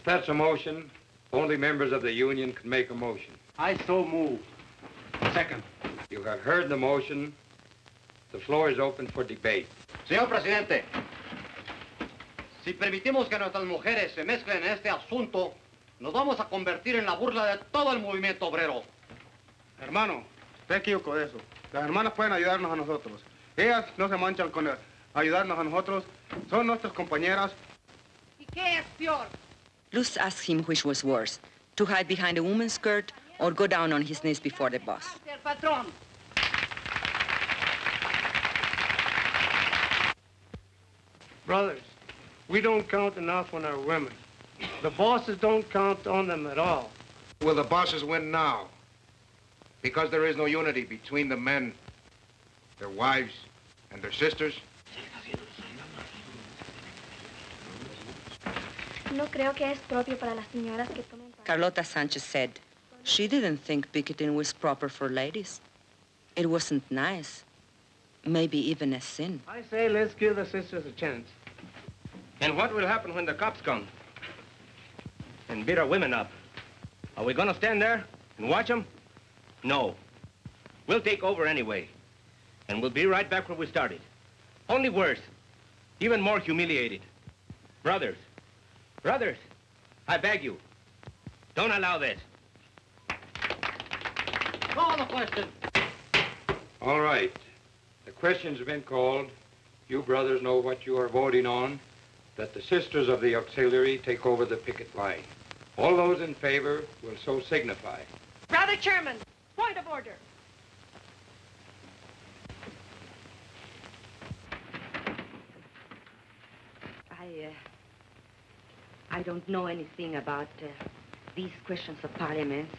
That's a motion, only members of the union can make a motion. I so move. Second. You have heard the motion. The floor is open for debate. Señor presidente, si permitimos que nuestras mujeres se mezclen en este asunto, nos vamos a convertir en la burla de todo el movimiento obrero. Hermano, usted equivocó de eso. Las hermanas pueden ayudarnos a nosotros. Ellas no se manchan con ayudarnos a nosotros. Son nuestras compañeras. ¿Y qué es peor? Luz asked him which was worse, to hide behind a woman's skirt or go down on his knees before the boss. El patrón. Brothers, we don't count enough on our women. The bosses don't count on them at all. Will the bosses win now? Because there is no unity between the men, their wives, and their sisters? No creo que es propio para las señoras que tomen parte. Carlota Sanchez said she didn't think picketing was proper for ladies. It wasn't nice. Maybe even a sin. I say let's give the sisters a chance. And what will happen when the cops come and beat our women up? Are we gonna stand there and watch them? No. We'll take over anyway. And we'll be right back where we started. Only worse. Even more humiliated. Brothers. Brothers. I beg you. Don't allow this. Call the question. All right. The question's been called. You brothers know what you are voting on. That the sisters of the auxiliary take over the picket line. All those in favor will so signify. Brother Chairman, point of order. I, uh, I don't know anything about uh, these questions of parliament.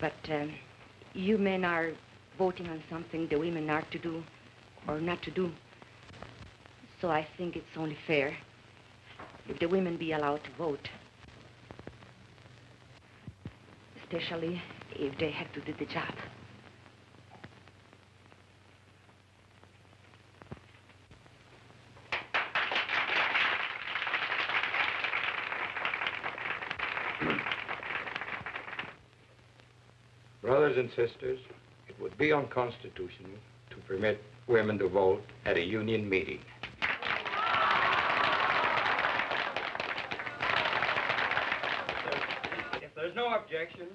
But um, you men are voting on something the women are to do or not to do. So I think it's only fair if the women be allowed to vote. Especially if they have to do the job. Brothers and sisters, it would be unconstitutional to permit women to vote at a union meeting. If there's no objection,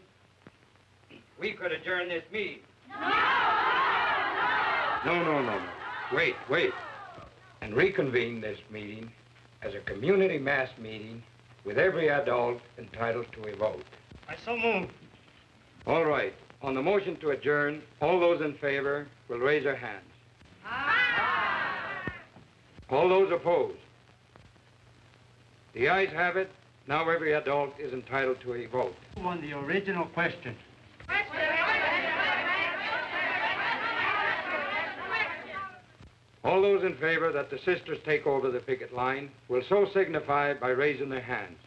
we could adjourn this meeting. No, no, no, no. Wait, wait. And reconvene this meeting as a community mass meeting with every adult entitled to a vote. I so move. All right. On the motion to adjourn, all those in favor will raise their hands. All those opposed? The ayes have it. Now every adult is entitled to a vote. On the original question. All those in favor that the sisters take over the picket line will so signify by raising their hands.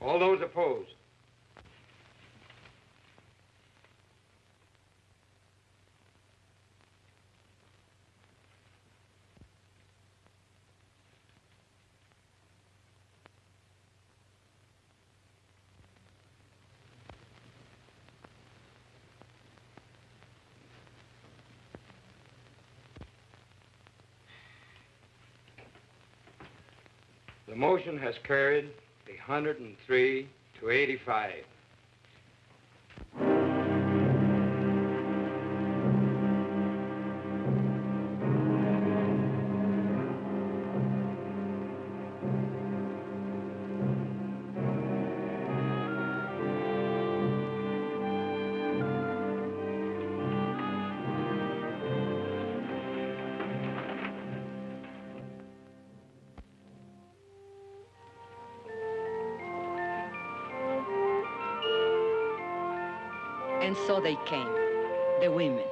All those opposed? The motion has carried 103 to 85. And they came, the women.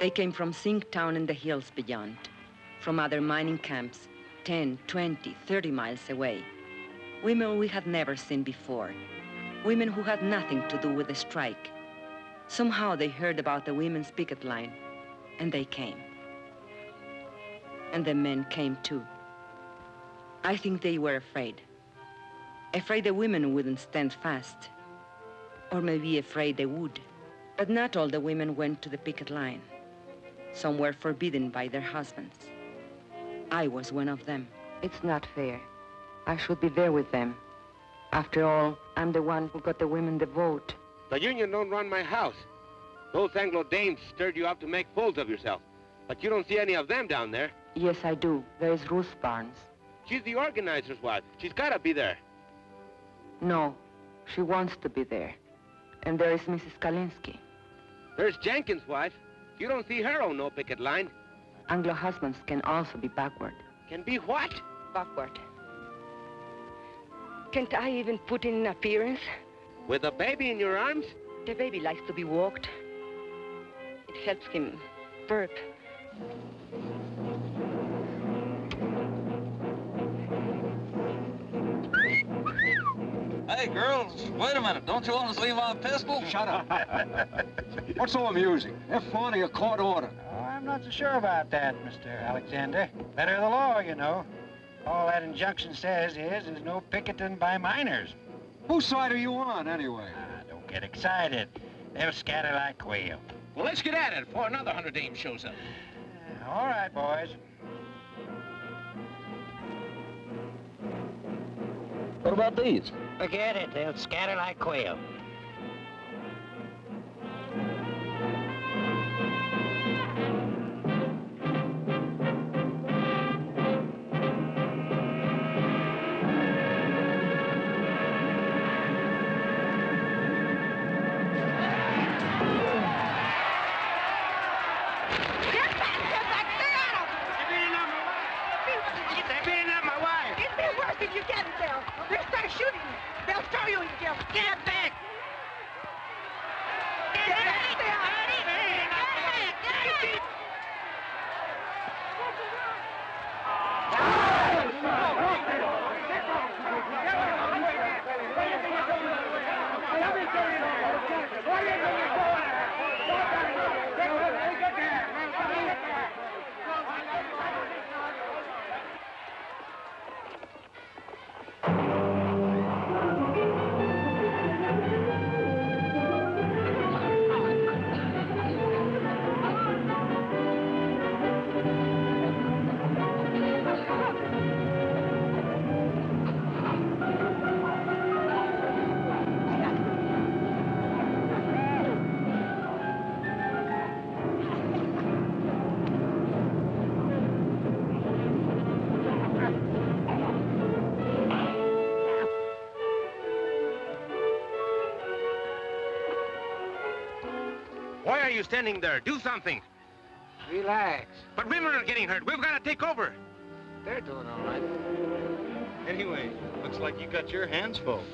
They came from Zinc Town and the hills beyond, from other mining camps, 10, 20, 30 miles away. Women we had never seen before. Women who had nothing to do with the strike. Somehow they heard about the women's picket line, and they came. And the men came too. I think they were afraid. Afraid the women wouldn't stand fast. Or maybe afraid they would. But not all the women went to the picket line. Some were forbidden by their husbands. I was one of them. It's not fair. I should be there with them. After all, I'm the one who got the women the vote. The union don't run my house. Those Anglo dames stirred you up to make fools of yourself. But you don't see any of them down there. Yes, I do. There's Ruth Barnes. She's the organizer's wife. She's gotta be there. No, she wants to be there. And there is Mrs. Kalinsky. There's Jenkins' wife. You don't see her on no picket line. Anglo husbands can also be backward. Can be what? Backward. Can't I even put in an appearance? With a baby in your arms? The baby likes to be walked. It helps him burp. Hey, girls, wait a minute. Don't you want to see my pistol? Shut up. What's so amusing? Have fun or you court order. Oh, I'm not so sure about that, Mr. Alexander. Better the law, you know. All that injunction says is there's no picketing by miners. Whose side are you on, anyway? Ah, don't get excited. They'll scatter like quail. Well, let's get at it before another hundred dames shows up. All right, boys. What about these? Forget it. They'll scatter like quail. They'll start shooting you. They'll throw you in jail. Get back! Get back! Stay out of it! Get back! Get back! Standing there? Do something. Relax. But women are getting hurt. We've got to take over. They're doing all right. Anyway, looks like you got your hands full.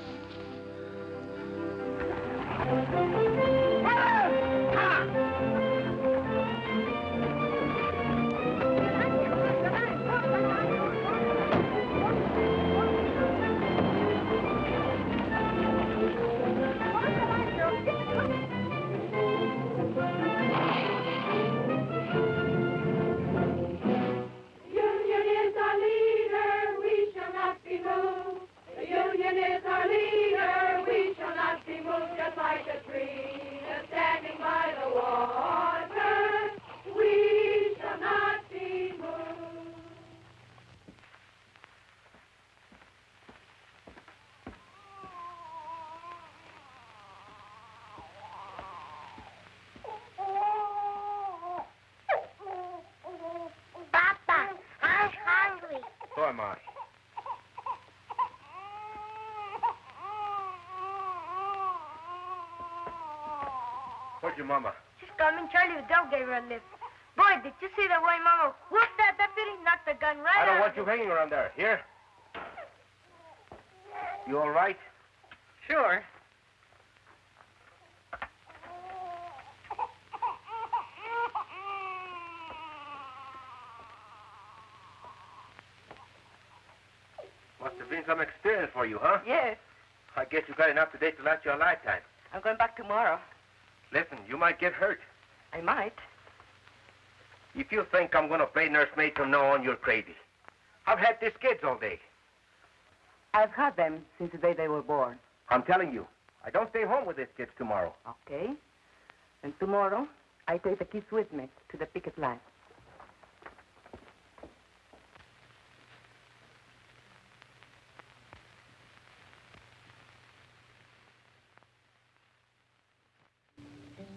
Where's your mama? She's coming. Charlie Vidal gave her a lift. Boy, did you see the way Mama whooped that deputy? Knocked the gun right out. I don't out want of you him. hanging around there. Here? You all right? Sure. Must have been some experience for you, huh? Yes. I guess you got enough today to last you a lifetime. I'm going back tomorrow. Listen, you might get hurt. I might. If you think I'm going to play nursemaid from now on, you're crazy. I've had these kids all day. I've had them since the day they were born. I'm telling you, I don't stay home with these kids tomorrow. Okay. And tomorrow, I take the kids with me to the picket line.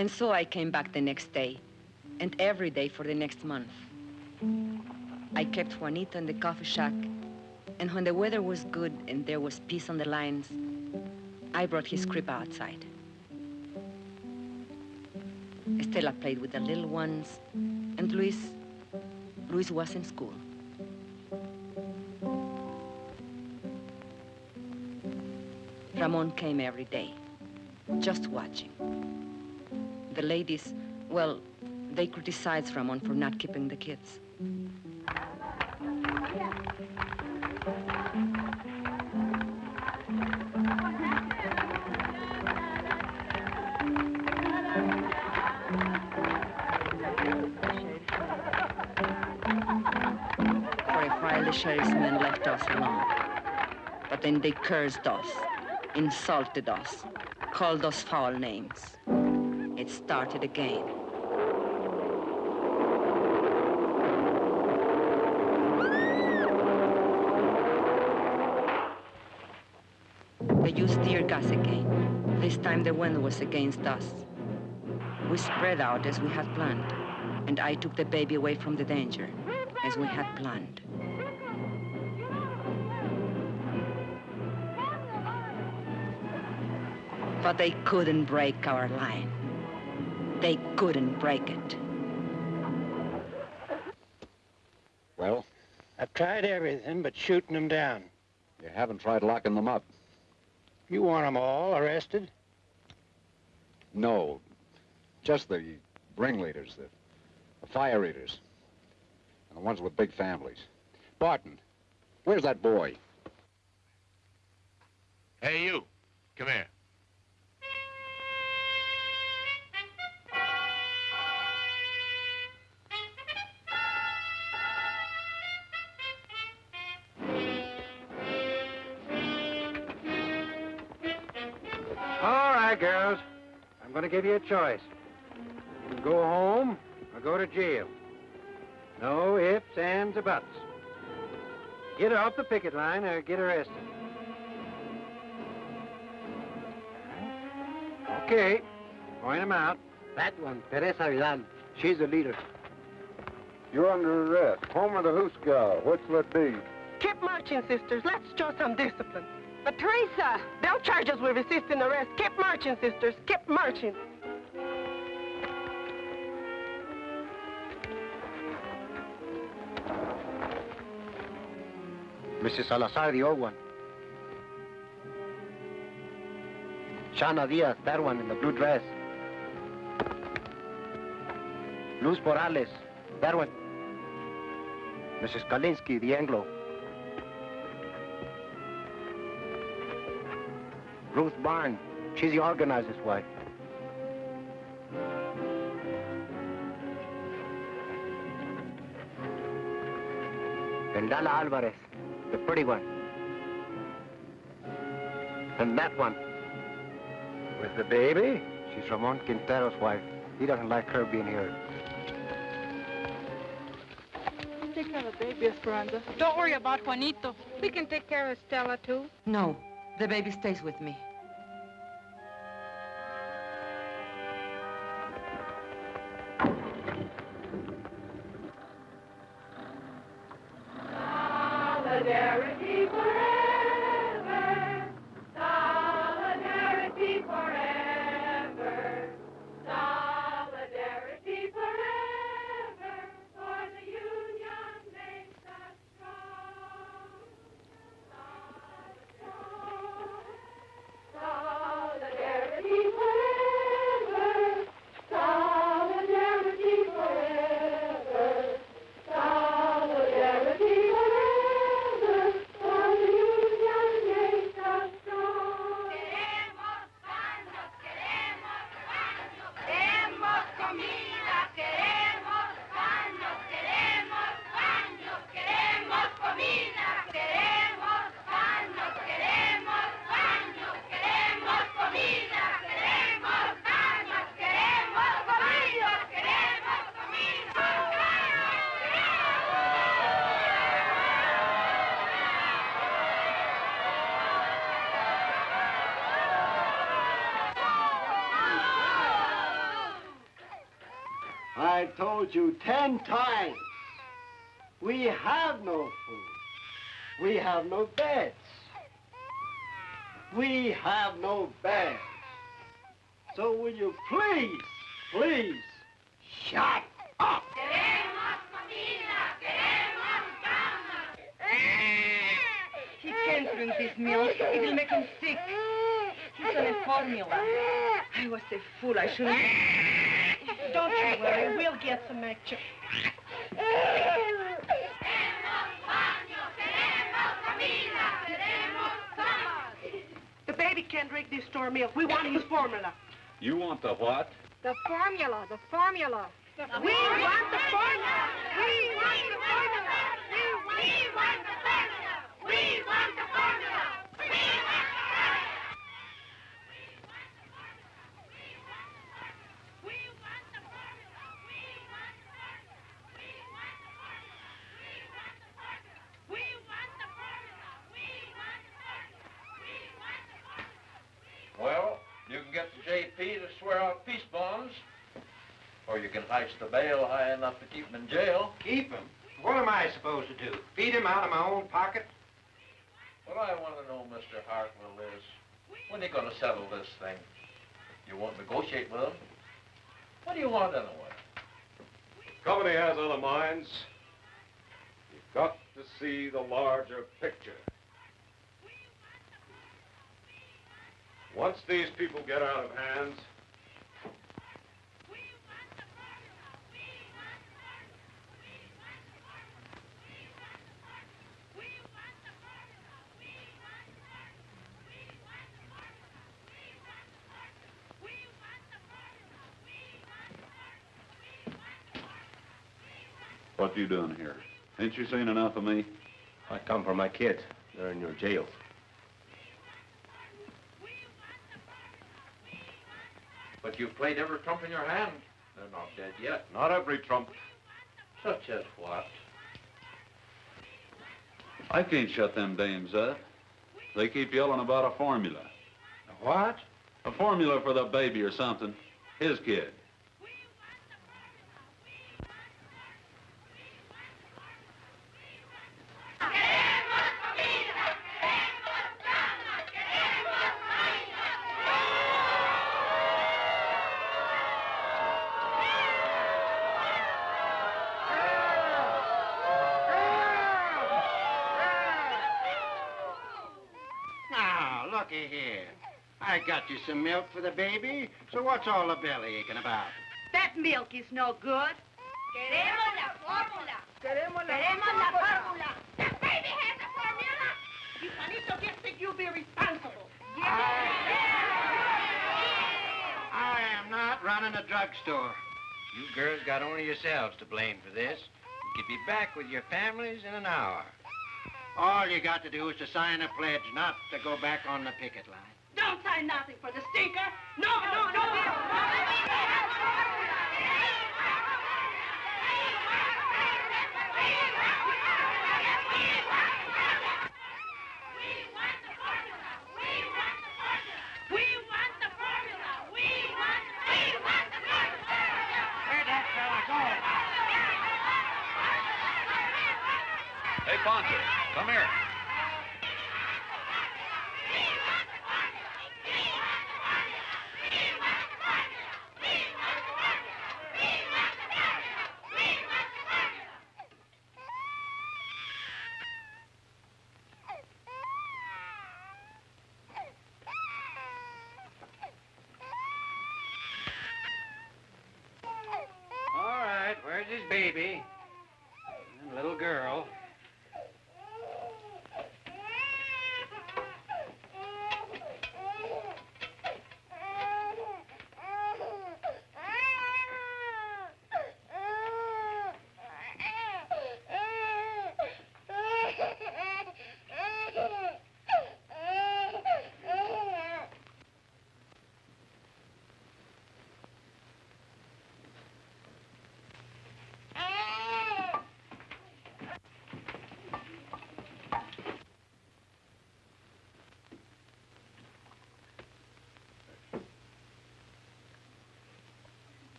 And so I came back the next day, and every day for the next month. I kept Juanito in the coffee shack, and when the weather was good and there was peace on the lines, I brought his crib outside. Estela played with the little ones, and Luis, Luis was in school. Ramon came every day, just watching. The ladies, well, they criticized Ramon for not keeping the kids. For a while, the sheriff's men left us alone. But then they cursed us, insulted us, called us foul names. It started again. They used tear gas again. This time the wind was against us. We spread out as we had planned, and I took the baby away from the danger, as we had planned. But they couldn't break our line. They couldn't break it. Well, I've tried everything but shooting them down. you haven't tried locking them up. You want them all arrested? No, just the ringleaders, the, the fire eaters, and the ones with big families. Barton, where's that boy? Hey, you. Come here. Girls. I'm going to give you a choice. You can go home or go to jail. No ifs, ands, or buts. Get off the picket line or get arrested. Okay. Point them out. That one, Teresa Vidal. She's the leader. You're under arrest. Home of the Hoosegow. What's that be? Keep marching, sisters. Let's show some discipline. But Teresa, they'll charge us with resisting arrest. Keep marching, sisters. Keep marching. Mrs. Salazar, the old one. Shana Diaz, that one in the blue dress. Luz Morales, that one. Mrs. Kalinsky, the Anglo. Ruth Barnes, she's the organizer's wife. And Lala Alvarez, the pretty one. And that one. With the baby? She's Ramon Quintero's wife. He doesn't like her being here. Take care of the baby, Esperanza. Don't worry about Juanito. We can take care of Stella, too. No, the baby stays with me. Told you ten times. We have no food. We have no beds. We have no beds. So will you please, please, shut up? He can't drink this milk. It will make him sick. He's on a formula. I was a fool. I shouldn't. Don't you worry. We'll get some extra. The baby can't drink this store milk. We want his formula. You want the what? The formula. The formula. We want the formula. We want the formula. We want the formula. We want the formula. Well, you can get the JP to swear out peace bonds, or you can heist the bail high enough to keep him in jail. Keep him? What am I supposed to do? Feed him out of my own pocket? What I want to know, Mr. Hartwell, is when are you going to settle this thing? You won't negotiate with him? What do you want anyway? The company has other minds. You've got to see the larger picture. Once these people get out of hands, What are you doing here? Ain't you seen enough of me? I come for my kids. They're in your jail. But you've played every trump in your hand. They're not dead yet. Not every trump. Such as what? I can't shut them dames up. They keep yelling about a formula. A what? A formula for the baby or something. His kid. Got you some milk for the baby, so what's all the belly aching about? That milk is no good. Queremos la fórmula. Queremos la, Queremos la fórmula. The baby has the formula. If Juanito gets sick, you'll be responsible. I am not running a drugstore. You girls got only yourselves to blame for this. You could be back with your families in an hour. All you got to do is to sign a pledge not to go back on the picket line. Don't nothing for the stinker. No, no, no. No. We want the formula. We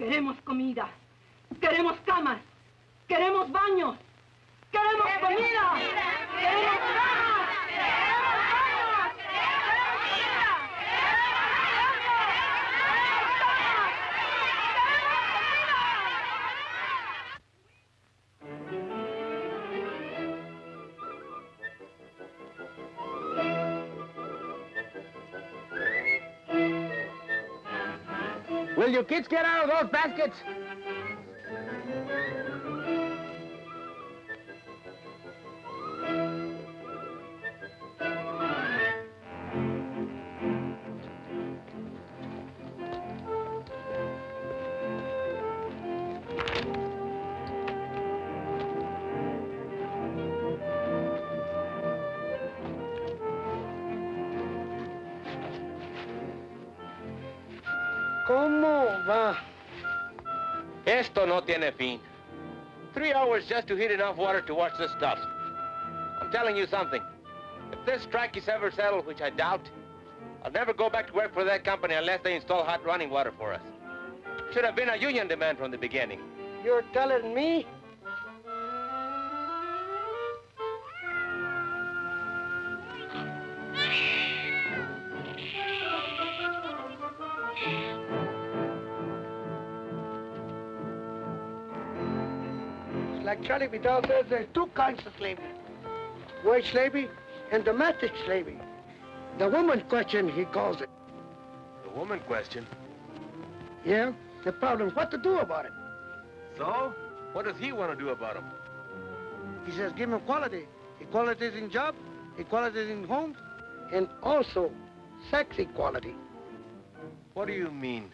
Queremos comida. Queremos camas. Queremos baños. Queremos comida. Queremos kids get out of those baskets? Tiene. Three hours just to heat enough water to wash this stuff. I'm telling you something. If this strike is ever settled, which I doubt, I'll never go back to work for that company unless they install hot running water for us. Should have been a union demand from the beginning. You're telling me? Charlie Vidal says, there's two kinds of slavery. Wage slavery and domestic slavery. The woman question, he calls it. The woman question. Yeah? The problem, what to do about it? So? What does he want to do about them? He says give him equality. Equality is in job, equality is in homes, and also sex equality. What do you mean,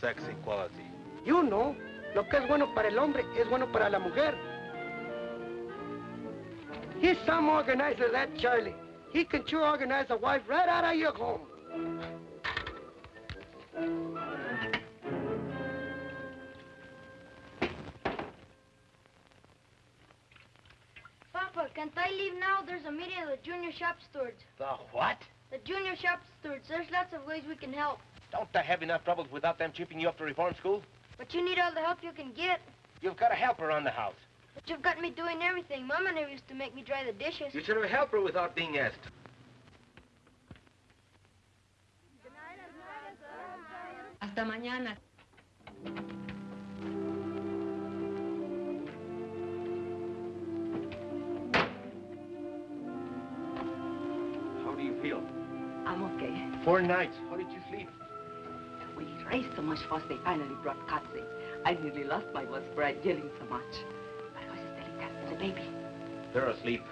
sex equality? You know, lo que es bueno para el hombre es bueno para la mujer. He's some organizer, that Charlie. He can sure organize a wife right out of your home. Papa, can't I leave now? There's a meeting of the junior shop stewards. The what? The junior shop stewards. There's lots of ways we can help. Don't I have enough troubles without them chipping you up to reform school? But you need all the help you can get. You've got a helper around the house. But you've got me doing everything. Mama never used to make me dry the dishes. You should have a helper without being asked. Hasta mañana. How do you feel? I'm okay. Four nights. How did you sleep? We raised so much fuss they finally brought Katze. I nearly lost my voice for yelling so much. I was just telling that to the baby. They're asleep.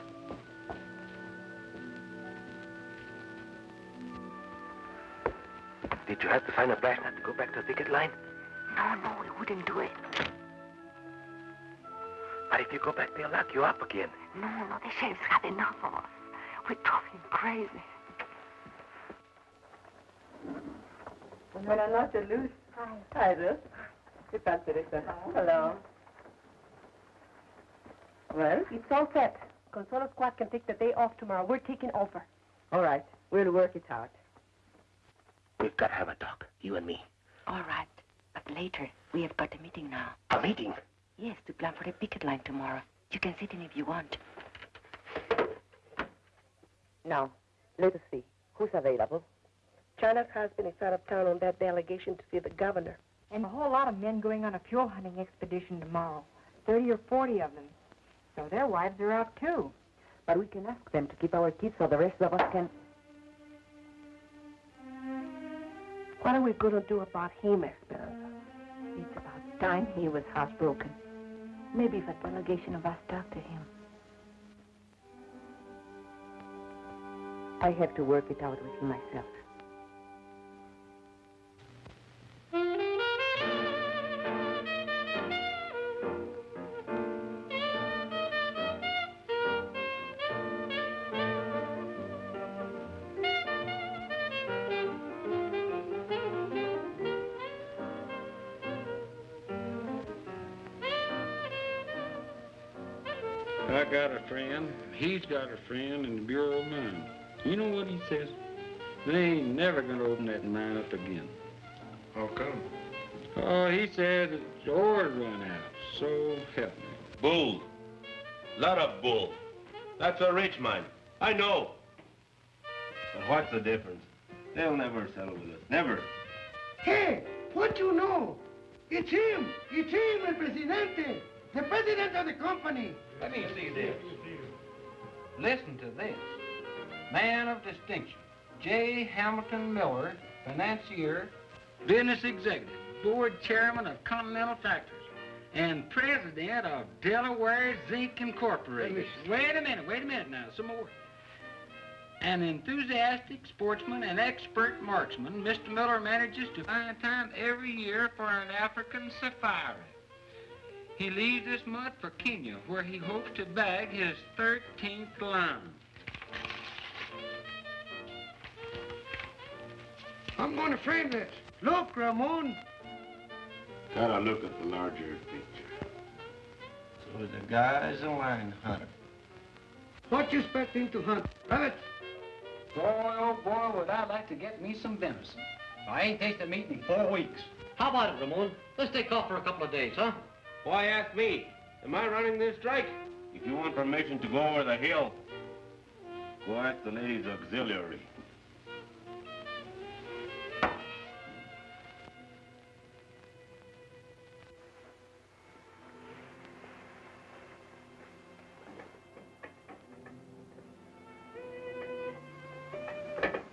Did you have to find a brass nut to go back to the picket line? No, no, we wouldn't do it. But if you go back, they'll lock you up again. No, no, the sheriff's had enough of us. We drove him crazy. Buenas noches, Luz. Hi. Hi, Ruth. ¿Qué tal, Teresa? Hello. Well? It's all set. Consuelo Squad can take the day off tomorrow. We're taking over. All right. We'll work it out. We've got to have a talk, you and me. All right. But later, we have got a meeting now. A meeting? Yes, to plan for the picket line tomorrow. You can sit in if you want. Now, let us see. Who's available? China's husband is out of town on that delegation to see the governor. And a whole lot of men going on a fuel hunting expedition tomorrow. 30 or 40 of them. So their wives are out too. But we can ask them to keep our kids so the rest of us can... What are we going to do about him, Esperanza? It's about time he was housebroken. Maybe if a delegation of us talk to him. I have to work it out with him myself. Got a friend in the Bureau of Mines. You know what he says? They ain't never gonna open that mine up again. How come? Oh, he said the ore run out. So help me. Bull. Lot of bull. That's a rich mine. I know. But what's the difference? They'll never settle with us. Never. Hey, what you know? It's him. It's him, el presidente. The president of the company. Let me see this. Listen to this. Man of distinction, J. Hamilton Miller, financier, business executive, board chairman of Continental Factors, and president of Delaware Zinc Incorporated. Wait a minute, wait a minute now, some more. An enthusiastic sportsman and expert marksman, Mr. Miller manages to find time every year for an African safari. He leaves this month for Kenya, where he hopes to bag his 13th lion. I'm going to frame this. Look, Ramon. Gotta look at the larger picture. So the guy's a lion hunter. What you expect him to hunt? Rabbits? Boy, oh boy, would I like to get me some venison. I ain't tasted meat in four weeks. How about it, Ramon? Let's take off for a couple of days, huh? Why ask me? Am I running this strike? If you want permission to go over the hill, go ask the ladies auxiliary.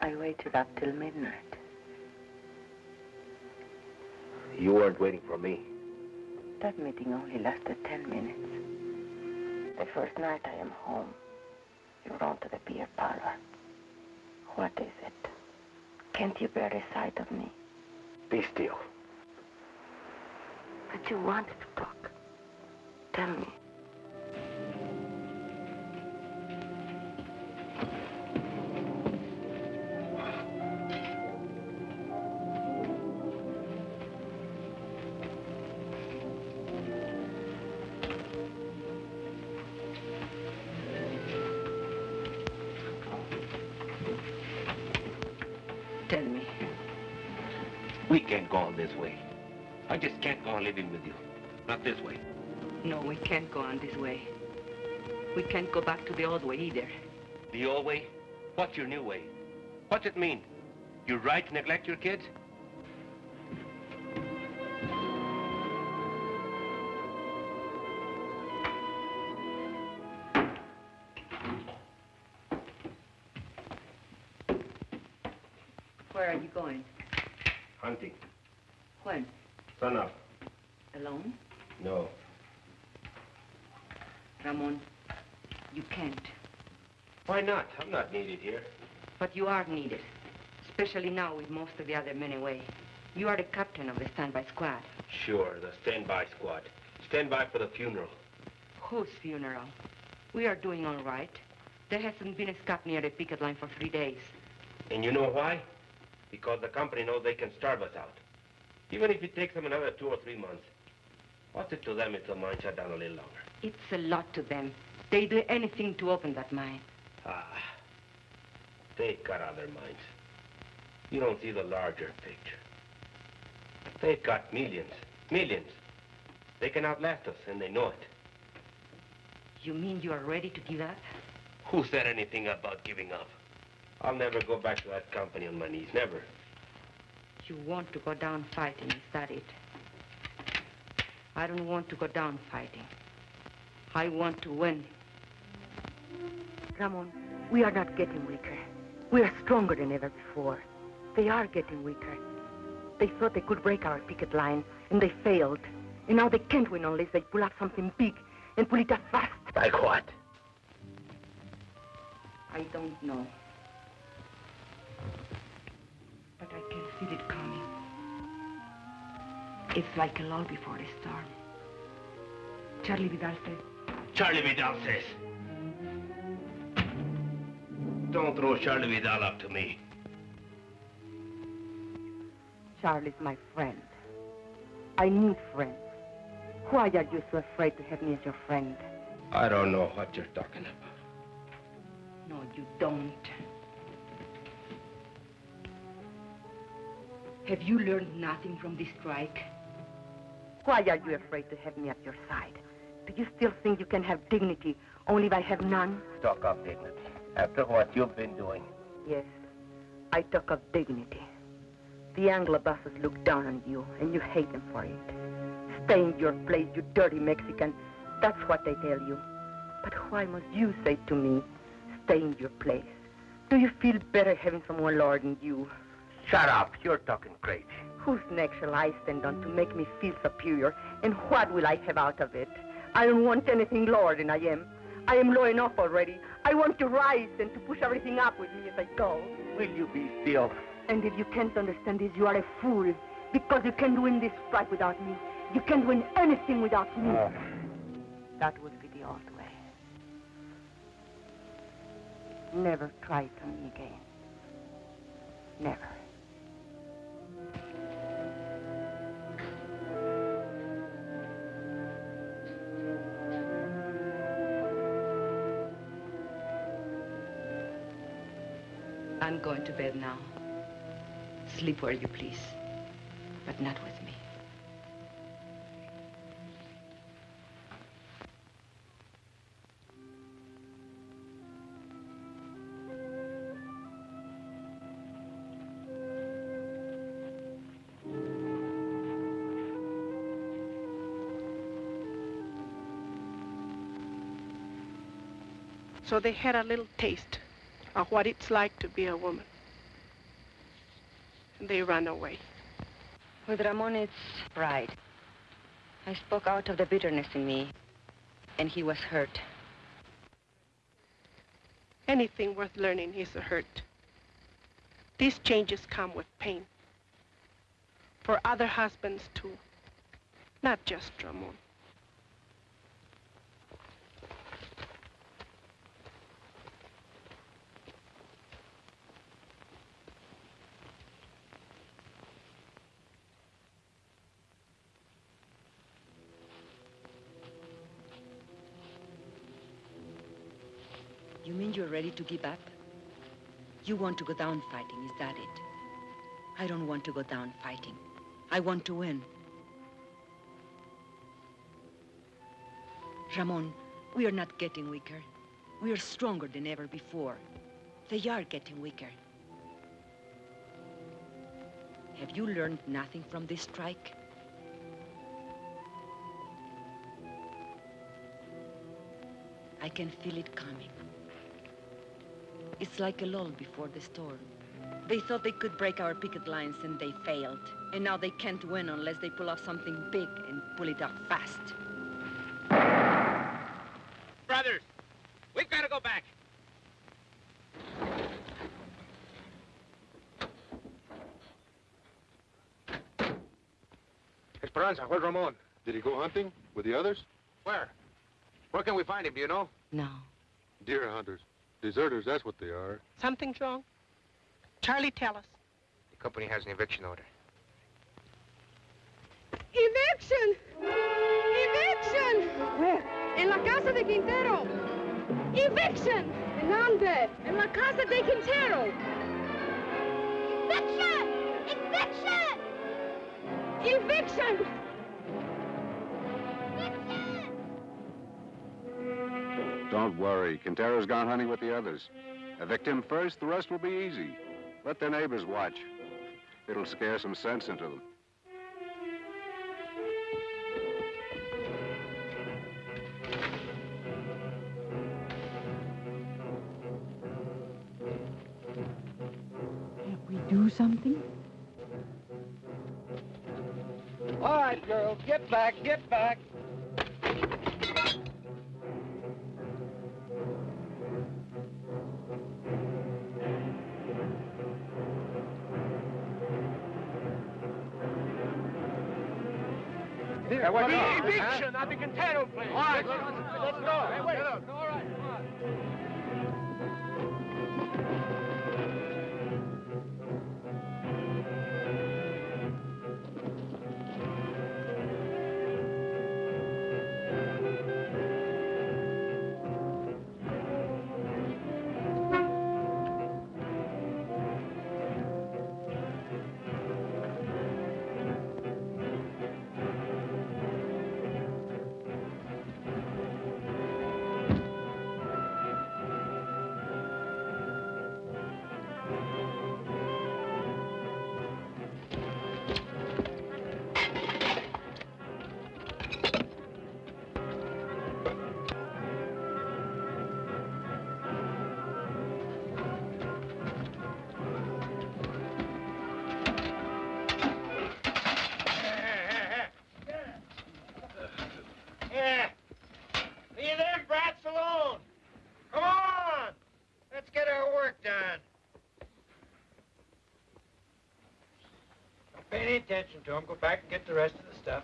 I waited up till midnight. You weren't waiting for me. That meeting only lasted ten minutes. The first night I am home, you run to the beer parlor. What is it? Can't you bear the sight of me? Be still. But you wanted to talk. Tell me. On living with you. Not this way. No, we can't go on this way. We can't go back to the old way either. The old way? What's your new way? What's it mean? You're right to neglect your kids? Why not? I'm not needed here. But you are needed. Especially now with most of the other men away. You are the captain of the standby squad. Sure, the standby squad. Standby for the funeral. Whose funeral? We are doing all right. There hasn't been a scut near the picket line for three days. And you know why? Because the company knows they can starve us out. Even if it takes them another two or three months. What's it to them if the mine shut down a little longer? It's a lot to them. They'd do anything to open that mine. Ah, they've got other minds. You don't see the larger picture. They've got millions, millions. They can outlast us, and they know it. You mean you are ready to give up? Who said anything about giving up? I'll never go back to that company on my knees, never. You want to go down fighting, is that it? I don't want to go down fighting. I want to win. Ramon, we are not getting weaker. We are stronger than ever before. They are getting weaker. They thought they could break our picket line, and they failed. And now they can't win unless they pull up something big and pull it up fast. Like what? I don't know. But I can feel it coming. It's like a lull before a storm. Charlie Vidal says... Charlie Vidal says. Don't throw Charlie Vidal up to me. Charlie's my friend. I need friends. Why are you so afraid to have me as your friend? I don't know what you're talking about. No, you don't. Have you learned nothing from this strike? Why are you afraid to have me at your side? Do you still think you can have dignity only if I have none? Talk of dignity. After what you've been doing. Yes, I talk of dignity. The Anglo bosses look down on you, and you hate them for it. Stay in your place, you dirty Mexican. That's what they tell you. But why must you say to me, stay in your place? Do you feel better having someone lower than you? Shut up. You're talking crazy. Whose neck shall I stand on to make me feel superior? And what will I have out of it? I don't want anything lower than I am. I am low enough already. I want to rise and to push everything up with me as I go. Will you be still? And if you can't understand this, you are a fool. Because you can't win this fight without me. You can't win anything without me. Oh. That would be the old way. Never try to me again. Never. I'm going to bed now. Sleep where you please, but not with me. So they had a little taste of what it's like to be a woman. And they run away. With Ramon, it's pride. I spoke out of the bitterness in me, and he was hurt. Anything worth learning is a hurt. These changes come with pain. For other husbands, too. Not just Ramon. Ready to give up? You want to go down fighting, is that it? I don't want to go down fighting. I want to win. Ramon, we are not getting weaker. We are stronger than ever before. They are getting weaker. Have you learned nothing from this strike? I can feel it coming. It's like a lull before the storm. They thought they could break our picket lines and they failed. And now they can't win unless they pull off something big and pull it off fast. Brothers, we've got to go back. Esperanza, where's Ramon? Did he go hunting with the others? Where? Where can we find him, do you know? No. Deer hunters. Deserters, that's what they are. Something's wrong? Charlie, tell us. The company has an eviction order. Eviction! Eviction! Where? En la casa de Quintero. Eviction! ¿En dónde? En la casa de Quintero. Eviction! Eviction! Eviction! Don't worry. Quintero's gone hunting with the others. Evict him first, the rest will be easy. Let their neighbors watch. It'll scare some sense into them. Can't we do something? All right, girls, get back, get back. What The now? eviction at the Quintero place. All right, let's go. Hey, wait. Attention to him. Go back and get the rest of the stuff.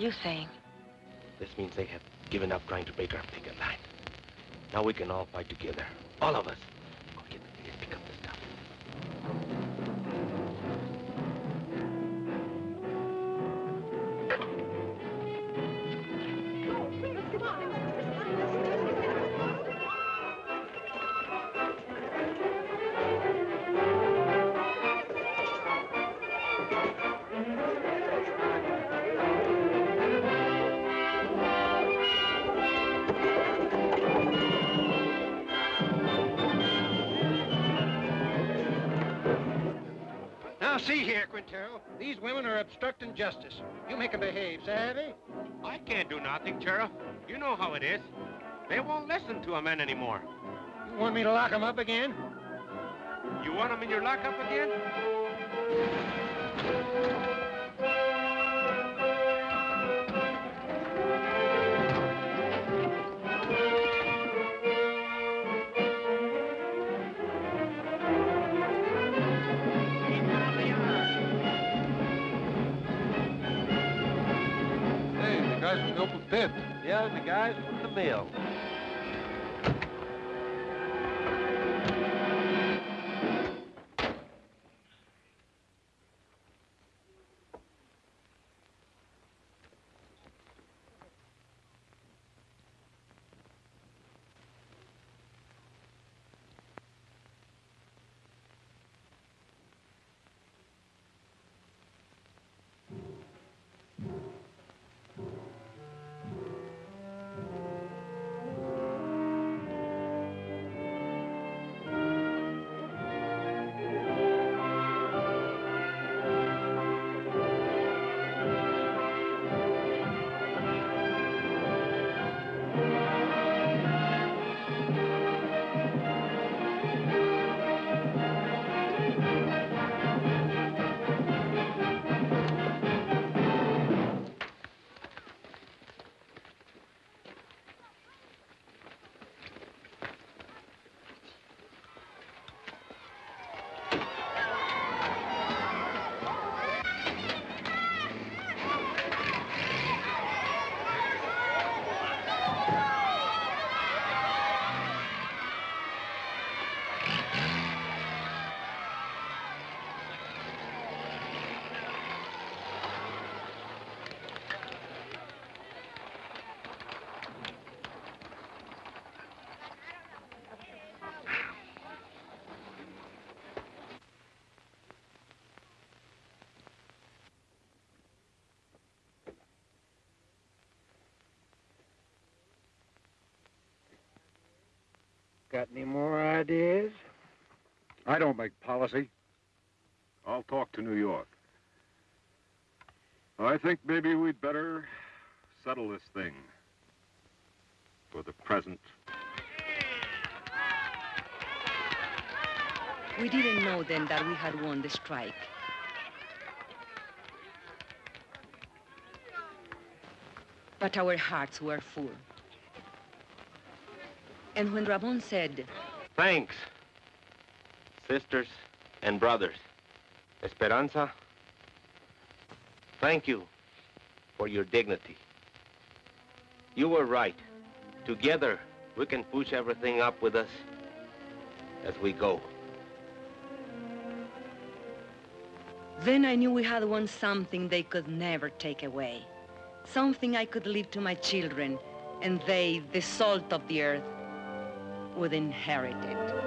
Are you saying? This means they have given up trying to break our picket line. Now we can all fight together. All of us. Justice. You make 'em behave, savvy? I can't do nothing, Sheriff. You know how it is. They won't listen to a man anymore. You want me to lock 'em up again? You want them in your lockup again? The. Yeah, the guys from the mill. Got any more ideas? I don't make policy. I'll talk to New York. I think maybe we'd better settle this thing for the present. We didn't know then that we had won the strike. But our hearts were full. And when Ramon said, Thanks, sisters and brothers. Esperanza, thank you for your dignity. You were right. Together, we can push everything up with us as we go. Then I knew we had won something they could never take away. Something I could leave to my children, and they, the salt of the earth, would inherit it.